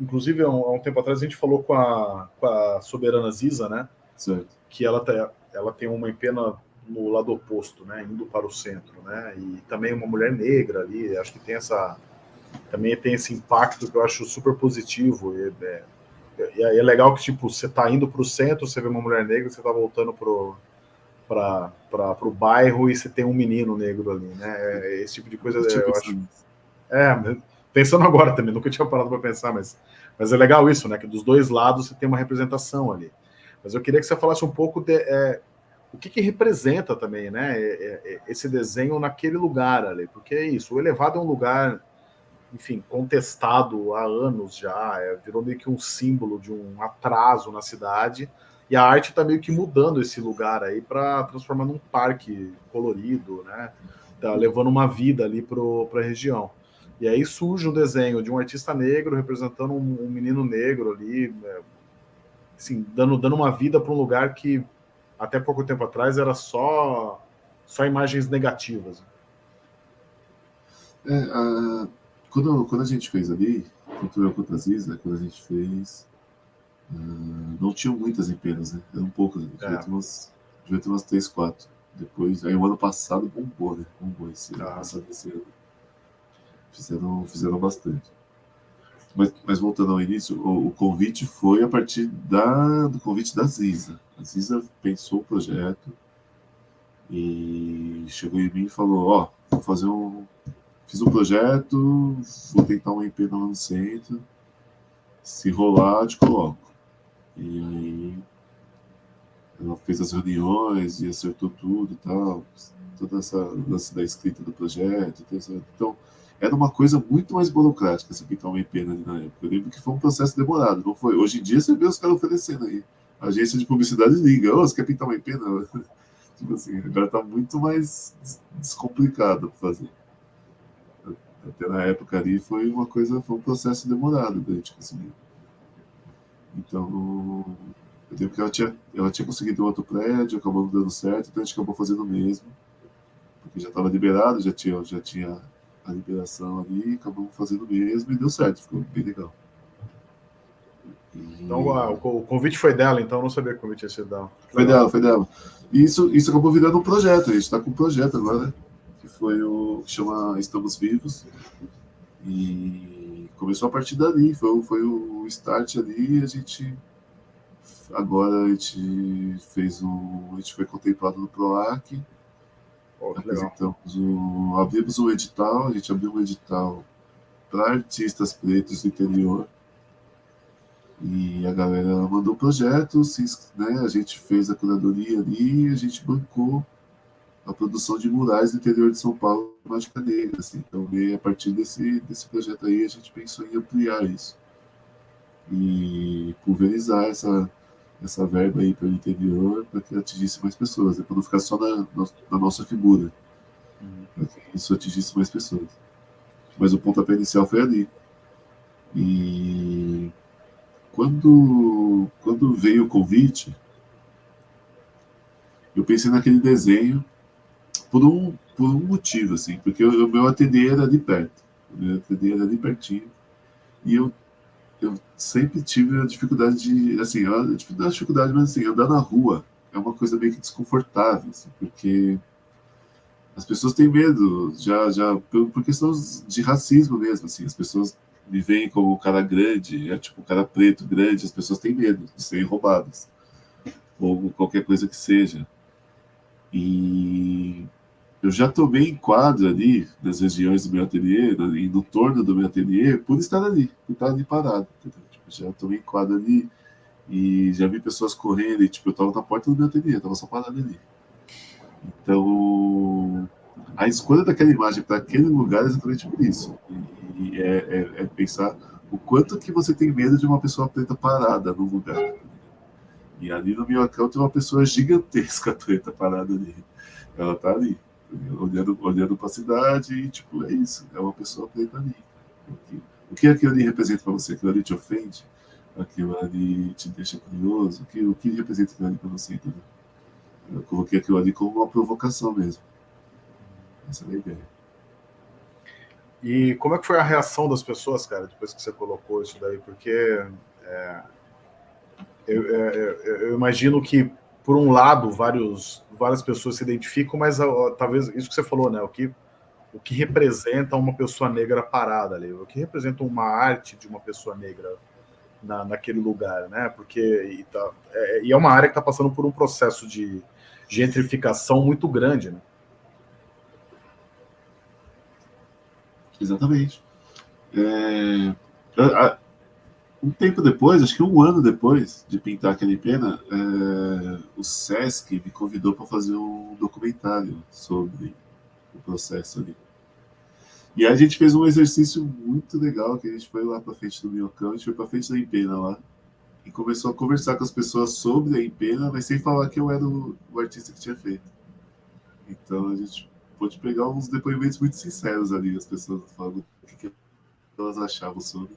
inclusive há um, tempo atrás a gente falou com a, com a soberana Ziza, né? Certo. Que ela, tá, ela tem uma empena no lado oposto, né, indo para o centro, né, e também uma mulher negra ali, acho que tem essa, também tem esse impacto que eu acho super positivo, e é, é, é legal que, tipo, você está indo para o centro, você vê uma mulher negra, você está voltando para o bairro e você tem um menino negro ali, né, é, esse tipo de coisa, eu, eu acho... É, pensando agora também, nunca tinha parado para pensar, mas, mas é legal isso, né, que dos dois lados você tem uma representação ali. Mas eu queria que você falasse um pouco de, é, o que, que representa também, né, esse desenho naquele lugar ali, porque é isso, o elevado é um lugar, enfim, contestado há anos já, é, virou meio que um símbolo de um atraso na cidade, e a arte está meio que mudando esse lugar aí para transformar num parque colorido, né, tá levando uma vida ali para a região. E aí surge um desenho de um artista negro representando um, um menino negro ali, é, assim, dando, dando uma vida para um lugar que até pouco tempo atrás era só, só imagens negativas. É, a, quando, quando a gente fez ali, tanto eu quanto a Ziza, quando a gente fez, uh, não tinham muitas empenas, né? Eram poucas, né? devia, é. ter umas, devia ter umas 3, 4. Depois, aí o ano passado bombou, né? Bombou esse ah. passado, esse ano. Fizeram, fizeram bastante. Mas, mas voltando ao início, o, o, convite foi a partir da, do convite da Ziza. A Ziza pensou o projeto e chegou em mim e falou, ó, oh, vou fazer um... Fiz um projeto, vou tentar uma IP no centro, se rolar, te coloco. E aí ela fez as reuniões e acertou tudo e tal, toda essa lance da escrita do projeto. Então, era uma coisa muito mais burocrática essa pintar uma IP ali na época. Eu lembro que foi um processo demorado, não foi? Hoje em dia você vê os caras oferecendo aí. A agência de publicidade liga, oh, você quer pintar uma IP? Não. tipo assim, agora está muito mais descomplicado para fazer. Até na época ali foi uma coisa, foi um processo demorado da gente conseguir. Então, eu lembro que ela tinha, ela tinha conseguido outro prédio, acabou não dando certo, então a gente acabou fazendo o mesmo. Porque já estava liberado, já tinha, já tinha a liberação ali, acabamos fazendo mesmo e deu certo, ficou bem legal. E... Então o convite foi dela, então eu não sabia que o convite ia ser dela. Foi dela, foi dela. E isso, isso acabou virando um projeto, a gente está com um projeto agora, que foi o que chama Estamos Vivos. E começou a partir dali, foi, foi o start ali, a gente agora a gente fez um. A gente foi contemplado no PROAC Oh, Apresentamos o, abrimos um edital, a gente abriu um edital para artistas pretos do interior. E a galera mandou projetos, né? a gente fez a curadoria ali e a gente bancou a produção de murais no interior de São Paulo, Mágica Negra. Assim. Então, a partir desse, desse projeto aí, a gente pensou em ampliar isso e pulverizar essa, essa verba aí para o interior para que atingisse mais pessoas, né? para não ficar só na, na nossa figura, uhum. para que isso atingisse mais pessoas. Mas o pontapé inicial foi ali. E quando, quando veio o convite, eu pensei naquele desenho por um, por um motivo, assim, porque o meu ateliê era de perto, o meu ateliê era de pertinho, e eu, eu sempre tive a dificuldade de, assim, a dificuldade, mas assim, andar na rua é uma coisa meio que desconfortável, assim, porque as pessoas têm medo, já, já por, por questão de racismo mesmo, assim, as pessoas me veem como um cara grande, é tipo um cara preto grande, as pessoas têm medo de serem roubadas, ou qualquer coisa que seja. E eu já tomei enquadro ali, nas regiões do meu ateliê, e no torno do meu ateliê, por estar ali, por estar ali parado. Tipo, já tomei enquadro ali, e já vi pessoas correndo, e tipo, eu estava na porta do meu ateliê, estava só parado ali. Então, a escolha daquela imagem para aquele lugar é exatamente por isso. E é, é, é, pensar o quanto que você tem medo de uma pessoa preta parada no lugar. E ali no Minhocão tem uma pessoa gigantesca preta parada ali. Ela tá ali, olhando, olhando para a cidade e, tipo, é isso. É uma pessoa preta ali. O que aquilo ali representa para você? Aquilo ali te ofende? Aquilo ali te deixa curioso? O que, o que representa aquilo ali para você, entendeu? Eu coloquei aquilo ali como uma provocação mesmo. Essa é a ideia. E como é que foi a reação das pessoas, cara, depois que você colocou isso daí? Porque é, eu, é, é eu, imagino que, por um lado, vários, várias pessoas se identificam, mas ó, talvez isso que você falou, né? O que, o que representa uma pessoa negra parada ali? O que representa uma arte de uma pessoa negra na, naquele lugar, né? Porque e, tá, é, e é uma área que está passando por um processo de gentrificação muito grande, né? Exatamente. É, um tempo depois, acho que um ano depois de pintar aquele pena, é, o Sesc me convidou para fazer um documentário sobre o processo ali. E aí a gente fez um exercício muito legal, que a gente foi lá para frente do Minhocão, a gente foi para frente da Empena lá, e começou a conversar com as pessoas sobre a Empena, mas sem falar que eu era o, o artista que tinha feito. Então a gente pôde pegar uns depoimentos muito sinceros ali, as pessoas falando o que, que elas achavam sobre,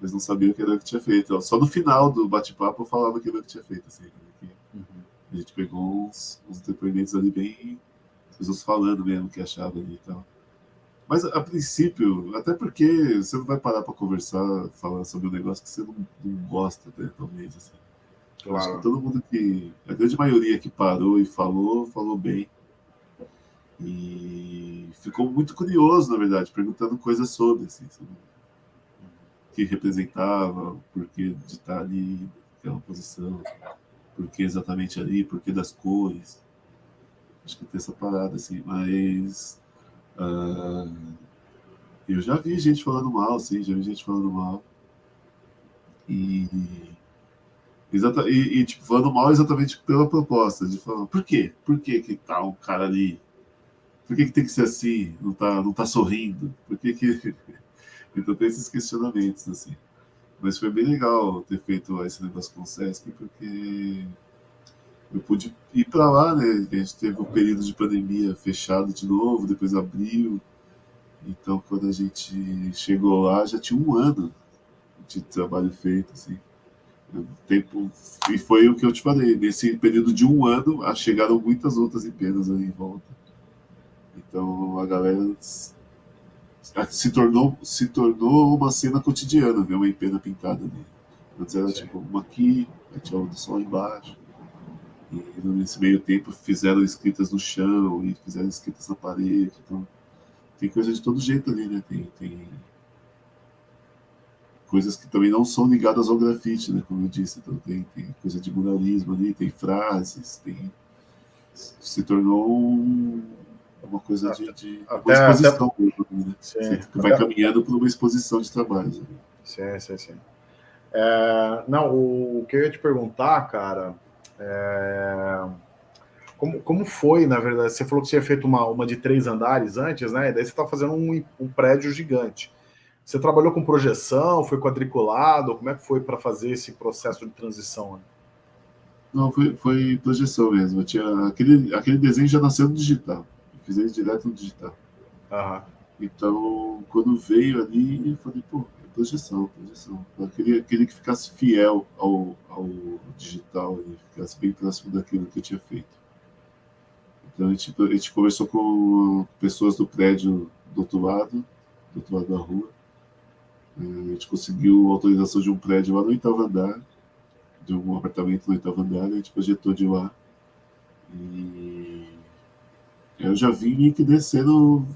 mas não sabiam o que era que tinha feito. Só no final do bate-papo eu falava o que era que tinha feito. Assim, né? uhum. A gente pegou uns, uns, depoimentos ali bem. As pessoas falando mesmo o que achavam ali e tal. Mas a princípio, até porque você não vai parar para conversar, falar sobre um negócio que você não, não gosta, né, talvez. Assim. Claro. Acho que todo mundo que. A grande maioria que parou e falou, falou bem. E ficou muito curioso, na verdade, perguntando coisas sobre, assim, sobre o que representava, por que de estar ali, naquela posição, por que exatamente ali, por que das cores. Acho que tem essa parada, assim, mas. Uh, eu já vi gente falando mal, sim, já vi gente falando mal. E. Exata, e, e tipo, falando mal exatamente pela proposta, de falar, por quê? Por que que tá um cara ali por que, que tem que ser assim? Não tá, não tá sorrindo? Por que que... Então tem esses questionamentos, assim. Mas foi bem legal ter feito esse negócio com o Sesc, porque eu pude ir para lá, né? A gente teve um período de pandemia fechado de novo, depois abriu. Então, quando a gente chegou lá, já tinha um ano de trabalho feito, assim. Tempo, e foi o que eu te falei, nesse período de um ano, chegaram muitas outras empresas ali em volta. Então a galera se tornou, se tornou uma cena cotidiana, ver uma empena pintada ali. Antes era Sim. tipo uma aqui, tinha outra só embaixo. E nesse meio tempo fizeram escritas no chão e fizeram escritas na parede. Então tem coisa de todo jeito ali, né? Tem, tem coisas que também não são ligadas ao grafite, né? Como eu disse, então tem, tem coisa de muralismo ali, tem frases, tem se tornou um, uma coisa de, de até, uma exposição até, mesmo, né? sim, vai até, caminhando por uma exposição de trabalhos. Né? Sim, sim, sim. É, não, o, o, que eu ia te perguntar, cara, é, como, como foi, na verdade? Você falou que você tinha feito uma, uma de três andares antes, né? E daí você está fazendo um, um prédio gigante. Você trabalhou com projeção, foi quadriculado? Como é que foi para fazer esse processo de transição? Né? Não, foi, foi projeção mesmo. tinha, aquele, aquele desenho já nasceu no digital fiz direto no digital. Uhum. Então, quando veio ali, eu falei, pô, é projeção, projeção. Eu queria, queria que ficasse fiel ao, ao digital, e ficasse bem próximo daquilo que eu tinha feito. Então a gente, a gente conversou com pessoas do prédio do outro lado, do outro lado da rua. É, a gente conseguiu autorização de um prédio lá no oitavo andar, de um apartamento no oitavo andar, a gente projetou de lá. E eu já vim meio que descendo,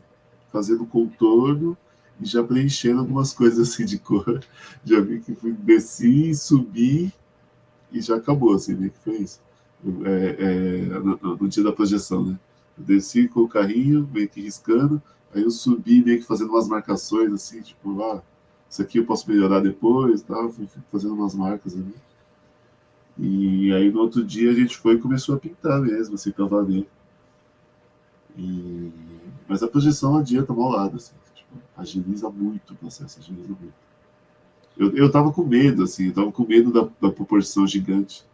fazendo contorno e já preenchendo algumas coisas assim de cor. Já vi que fui, desci, subi e já acabou, assim, meio que foi isso. É, é, no, no, dia da projeção, né? Eu desci com o carrinho, meio que riscando, aí eu subi meio que fazendo umas marcações, assim, tipo, ah, isso aqui eu posso melhorar depois, tal, fui fazendo umas marcas ali. E aí no outro dia a gente foi e começou a pintar mesmo, assim, pra valer. E... Mas a projeção adianta lado, assim, tipo, agiliza muito o processo, agiliza muito. Eu, eu tava com medo, assim, eu tava com medo da, da proporção gigante.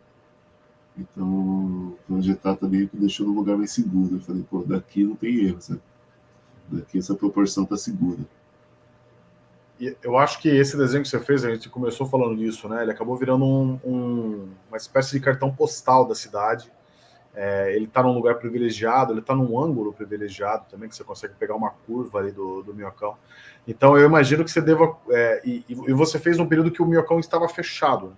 Então, projetar também me deixou num lugar mais seguro. Eu falei, pô, daqui não tem erro, sabe? Daqui essa proporção tá segura. Eu acho que esse desenho que você fez, a gente começou falando disso, né? Ele acabou virando um, um, uma espécie de cartão postal da cidade é, ele está num lugar privilegiado, ele está num ângulo privilegiado também, que você consegue pegar uma curva ali do, do minhocão. Então eu imagino que você deva. É, e, e, você fez num período que o minhocão estava fechado.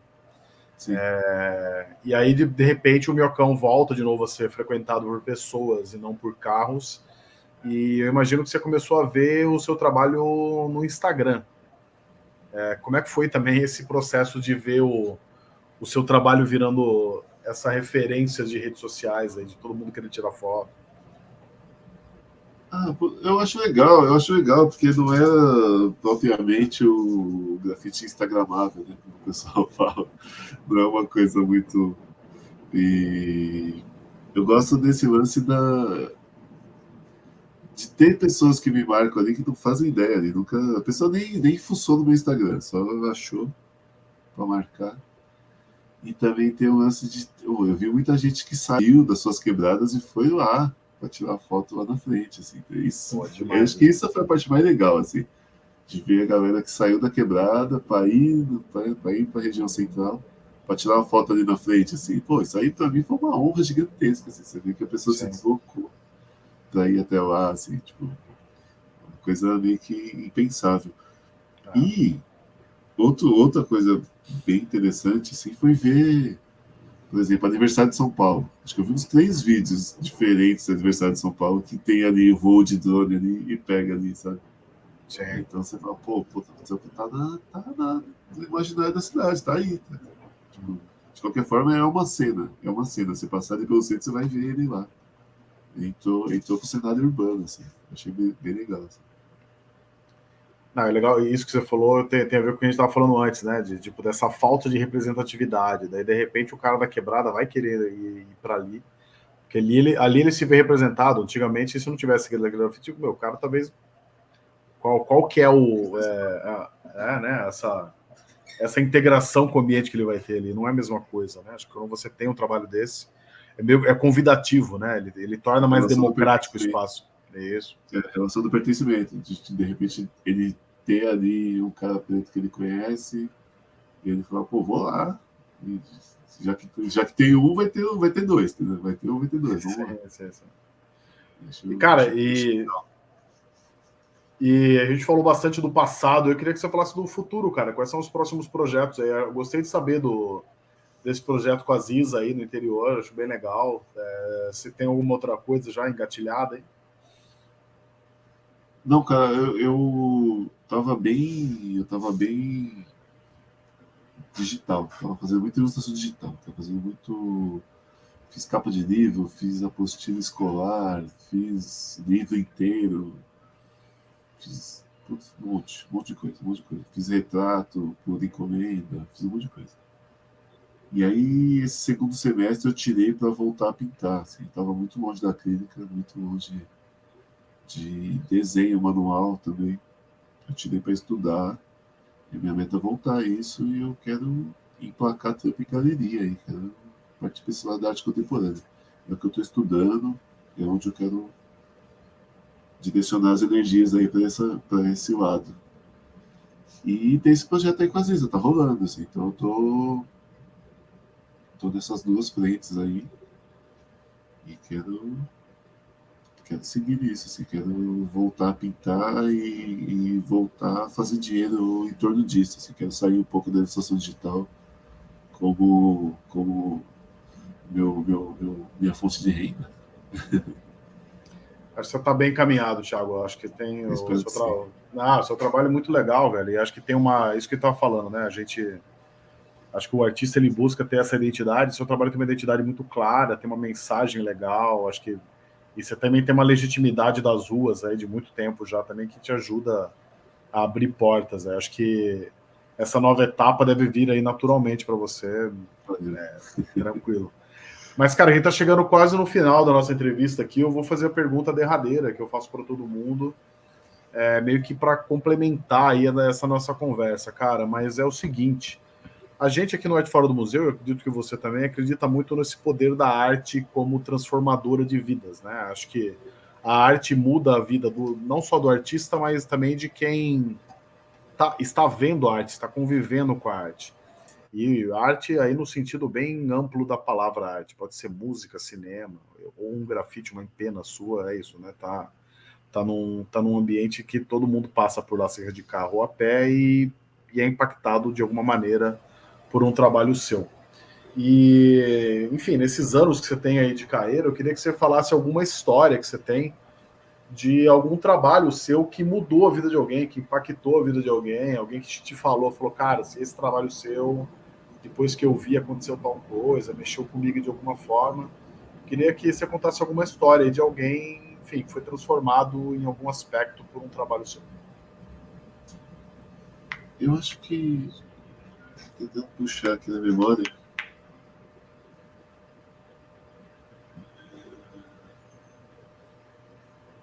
É, e aí, de, de, repente, o minhocão volta de novo a ser frequentado por pessoas e não por carros. E eu imagino que você começou a ver o seu trabalho no Instagram. É, como é que foi também esse processo de ver o, o seu trabalho virando essa referência de redes sociais aí, de todo mundo querendo tirar foto? Ah, eu acho legal, eu acho legal, porque não é propriamente o grafite instagramável, né, como o pessoal fala. Não é uma coisa muito... E eu gosto desse lance da... de ter pessoas que me marcam ali que não fazem ideia ali, nunca... A pessoa nem, nem fuçou no meu Instagram, só achou para marcar. E também tem o lance de. Eu vi muita gente que saiu das suas quebradas e foi lá para tirar foto lá na frente. Assim. Então, isso, Pô, demais, eu acho que isso foi a parte mais legal, assim, de ver a galera que saiu da quebrada para ir para ir para a região central para tirar uma foto ali na frente. Assim. Pô, isso aí para mim foi uma honra gigantesca. Assim. Você vê que a pessoa Sim. se deslocou para ir até lá, assim, tipo, uma coisa meio que impensável. Ah. E outro, outra coisa bem interessante assim, foi ver, por exemplo, aniversário de São Paulo. Acho que eu vi uns três vídeos diferentes do aniversário de São Paulo que tem ali o voo de drone ali e pega ali, sabe? Então você fala, pô, pô tá, na, tá na, no imaginário da cidade, tá aí. Tá? Tipo, de qualquer forma, é uma cena, é uma cena. Você passar ali pelo centro, você vai ver ele lá. Entrou, entrou pro cenário urbano, assim. Achei bem, bem legal. Assim. Não, é legal, isso que você falou tem, tem a ver com o que a gente estava falando antes, né? De tipo, dessa falta de representatividade. Daí, de repente, o cara da quebrada vai querer ir, ir para ali. Porque ali ele, ali ele se vê representado. Antigamente, se não tivesse aquele grafite, tipo, meu, o cara talvez. Qual, qual que é o. É, é, né, essa, essa integração com o ambiente que ele vai ter ali. Não é a mesma coisa, né? Acho que quando você tem um trabalho desse, é, meio, é convidativo, né? Ele, ele torna mais democrático o espaço. É isso. É a relação do pertencimento. De, de repente, ele ter ali um cara preto que ele conhece, e ele fala, pô, vou lá. E, já, que, já que tem um, vai ter, vai ter dois, entendeu? Vai ter um, vai ter dois. Vamos lá. Sim, sim, sim. E, cara, e, e a gente falou bastante do passado. Eu queria que você falasse do futuro, cara. Quais são os próximos projetos aí? Eu gostei de saber do, desse projeto com a Ziza aí no interior, acho bem legal. É, se tem alguma outra coisa já engatilhada aí? Não, cara, eu, eu tava bem. Eu tava bem digital. Tava fazendo muita ilustração digital. Tava fazendo muito. Fiz capa de livro, fiz apostila escolar, fiz livro inteiro. Fiz putz, um monte, um monte de coisa, um monte de coisa. Fiz retrato por encomenda, fiz um monte de coisa. E aí, esse segundo semestre eu tirei para voltar a pintar. Assim, tava muito longe da clínica, muito longe de desenho manual também. Eu tirei para estudar. E minha meta é voltar a isso e eu quero emplacar trampo em galeria aí, quero partir para esse lado da arte contemporânea. É o que eu estou estudando, é onde eu quero direcionar as energias aí para esse lado. E tem esse projeto aí com a Ziza, tá rolando, assim, então eu tô, tô nessas duas frentes aí e quero quero seguir isso, assim, quero voltar a pintar e, e, voltar a fazer dinheiro em torno disso, assim, quero sair um pouco da ilustração digital como, como meu, meu, meu, minha fonte de renda. Acho que você está bem encaminhado, Thiago. Acho que tem o seu, tra... ah, seu trabalho é muito legal, velho. E acho que tem uma. Isso que ele estava falando, né? A gente. Acho que o artista ele busca ter essa identidade. Seu trabalho tem uma identidade muito clara, tem uma mensagem legal. Acho que e você também tem uma legitimidade das ruas aí de muito tempo já também que te ajuda a abrir portas. Né? Acho que essa nova etapa deve vir aí naturalmente para você, é, tranquilo. Mas, cara, a gente está chegando quase no final da nossa entrevista aqui. Eu vou fazer a pergunta derradeira que eu faço para todo mundo, é, meio que para complementar aí essa nossa conversa, cara. Mas é o seguinte: a gente aqui no Arte Fora do Museu, eu acredito que você também acredita muito nesse poder da arte como transformadora de vidas, né? Acho que a arte muda a vida do, não só do artista, mas também de quem tá, está vendo a arte, está convivendo com a arte. E arte aí no sentido bem amplo da palavra arte, pode ser música, cinema, ou um grafite, uma pena sua, é isso, né? Tá, tá, num, tá num ambiente que todo mundo passa por lá, seja de carro ou a pé, e, e é impactado de alguma maneira por um trabalho seu. E, enfim, nesses anos que você tem aí de carreira, eu queria que você falasse alguma história que você tem de algum trabalho seu que mudou a vida de alguém, que impactou a vida de alguém, alguém que te falou, falou, cara, esse trabalho seu, depois que eu vi, aconteceu tal coisa, mexeu comigo de alguma forma. Queria que você contasse alguma história de alguém, enfim, que foi transformado em algum aspecto por um trabalho seu. Eu acho que tentando puxar aqui na memória.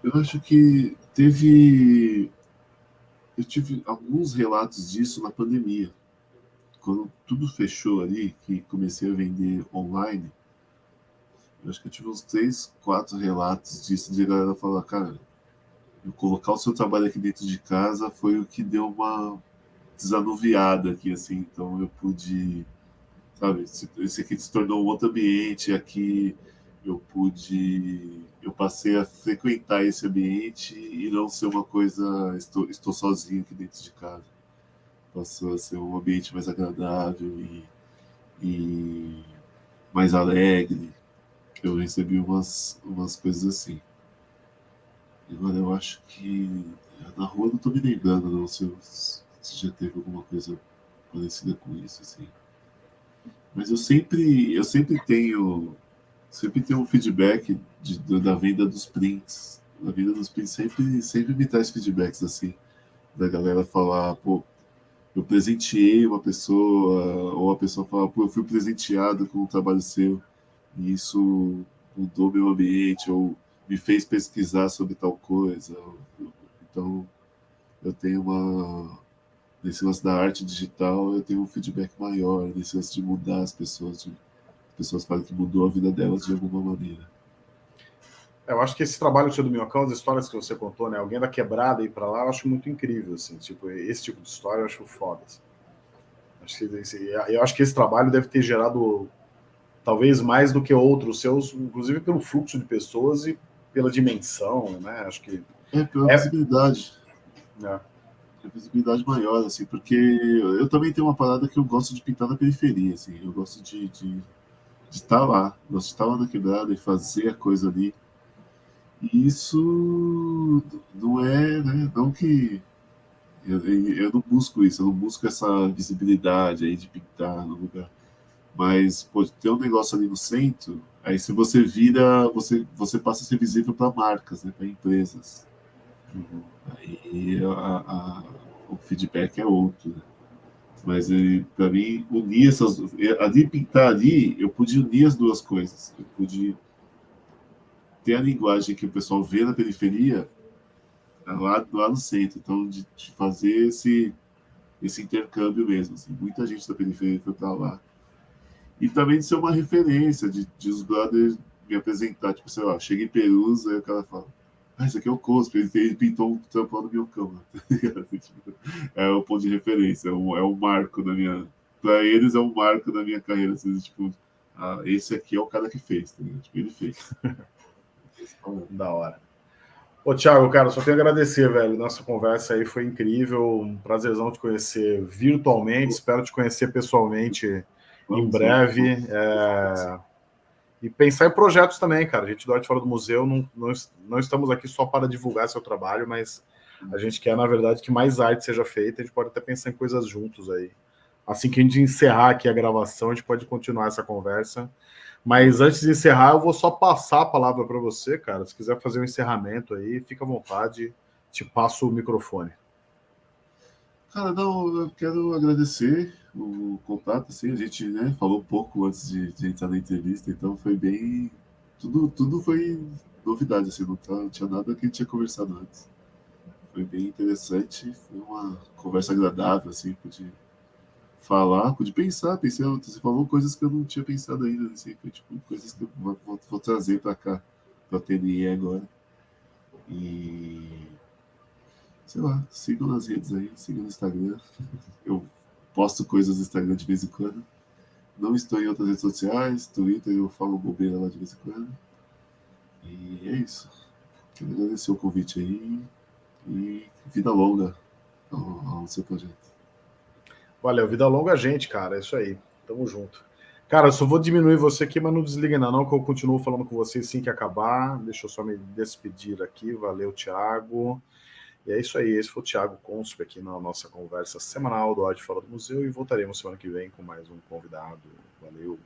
Eu acho que teve. Eu tive alguns relatos disso na pandemia. Quando tudo fechou ali, que comecei a vender online, eu acho que eu tive uns três, quatro relatos disso, de galera falar, cara, eu colocar o seu trabalho aqui dentro de casa foi o que deu uma, desanuviada aqui, assim, então eu pude, sabe, esse aqui se tornou um outro ambiente, aqui eu pude, eu passei a frequentar esse ambiente e não ser uma coisa, estou, estou sozinho aqui dentro de casa. Passou a ser um ambiente mais agradável e, e mais alegre. Eu recebi umas, umas coisas assim. Agora eu acho que na rua não estou me lembrando, não, se eu, se já teve alguma coisa parecida com isso, assim. Mas eu sempre, eu sempre tenho, sempre tenho um feedback de, da venda dos prints. A venda dos prints sempre, sempre me traz feedbacks, assim, da galera falar, pô, eu presenteei uma pessoa, ou a pessoa fala, pô, eu fui presenteado com um trabalho seu, e isso mudou meu ambiente, ou me fez pesquisar sobre tal coisa. Então, eu tenho uma, nesse lance da arte digital, eu tenho um feedback maior, nesse lance de mudar as pessoas, de, as pessoas falam que mudou a vida delas de alguma maneira. Eu acho que esse trabalho seu do Minhocão, as histórias que você contou, né? Alguém da quebrada ir para lá, eu acho muito incrível, assim. Tipo, esse tipo de história eu acho foda. Assim. Acho que, eu acho que esse trabalho deve ter gerado talvez mais do que outros seus, inclusive pelo fluxo de pessoas e pela dimensão, né? Acho que. É, pela é... visibilidade. É visibilidade maior, assim, porque eu também tenho uma parada que eu gosto de pintar na periferia, assim, eu gosto de estar de, de estar lá, gosto de estar lá na quebrada e fazer a coisa ali. E isso não é, né, não que eu, eu não busco isso, eu não busco essa visibilidade aí de pintar no lugar. Mas, pô, ter um negócio ali no centro, aí se você vira, você, você passa a ser visível para marcas, né, para empresas. Uhum. Aí a, a, o feedback é outro. Né? Mas para mim, unir essas. Ali pintar ali, eu pude unir as duas coisas. Eu pude ter a linguagem que o pessoal vê na periferia né, lá, lá no centro. Então, de, de fazer esse, esse intercâmbio mesmo. Assim. Muita gente da periferia foi para lá. E também de ser uma referência, de, de os brothers me apresentar. Tipo, sei lá, chega em Perusa e o cara fala ah, isso aqui é o Cospe, ele, pintou um tampão no meu cama. é o ponto de referência, é um, é um marco da minha. Para eles é um marco da minha carreira. Assim, tipo, ah, esse aqui é o cara que fez, tá tipo, ele fez. da hora. Ô, Thiago, cara, só tenho a agradecer, velho. Nossa conversa aí foi incrível. Um prazerzão te conhecer virtualmente. Espero te conhecer pessoalmente Vamos em breve. É... E pensar em projetos também, cara. A gente do Arte Fora do Museu não, não, não estamos aqui só para divulgar seu trabalho, mas a gente quer, na verdade, que mais arte seja feita. A gente pode até pensar em coisas juntos aí. Assim que a gente encerrar aqui a gravação, a gente pode continuar essa conversa. Mas antes de encerrar, eu vou só passar a palavra para você, cara. Se quiser fazer um encerramento aí, fica à vontade. Te passo o microfone. Cara, não, eu quero agradecer o contato, assim, a gente né, falou pouco antes de, de, entrar na entrevista, então foi bem. Tudo, tudo foi novidade, assim, não, tá, não tinha nada que a gente tinha conversado antes. Foi bem interessante, foi uma conversa agradável, assim, pude falar, pude pensar, pensei, você falou coisas que eu não tinha pensado ainda, assim, foi, tipo, coisas que eu vou, vou, vou trazer para cá, para a TNE agora. E sei lá, sigam nas redes aí, sigam no Instagram. Eu posto coisas no Instagram de vez em quando. Não estou em outras redes sociais, Twitter eu falo bobeira lá de vez em quando. E é isso. Quero agradecer o convite aí e vida longa ao, ao seu projeto. Valeu, vida longa a gente, cara. É isso aí. Tamo junto. Cara, eu só vou diminuir você aqui, mas não desliga ainda não, que eu continuo falando com vocês assim que acabar. Deixa eu só me despedir aqui. Valeu, Thiago. E é isso aí, esse foi o Thiago Consp aqui na nossa conversa semanal do Arte Fora do Museu e voltaremos semana que vem com mais um convidado. Valeu!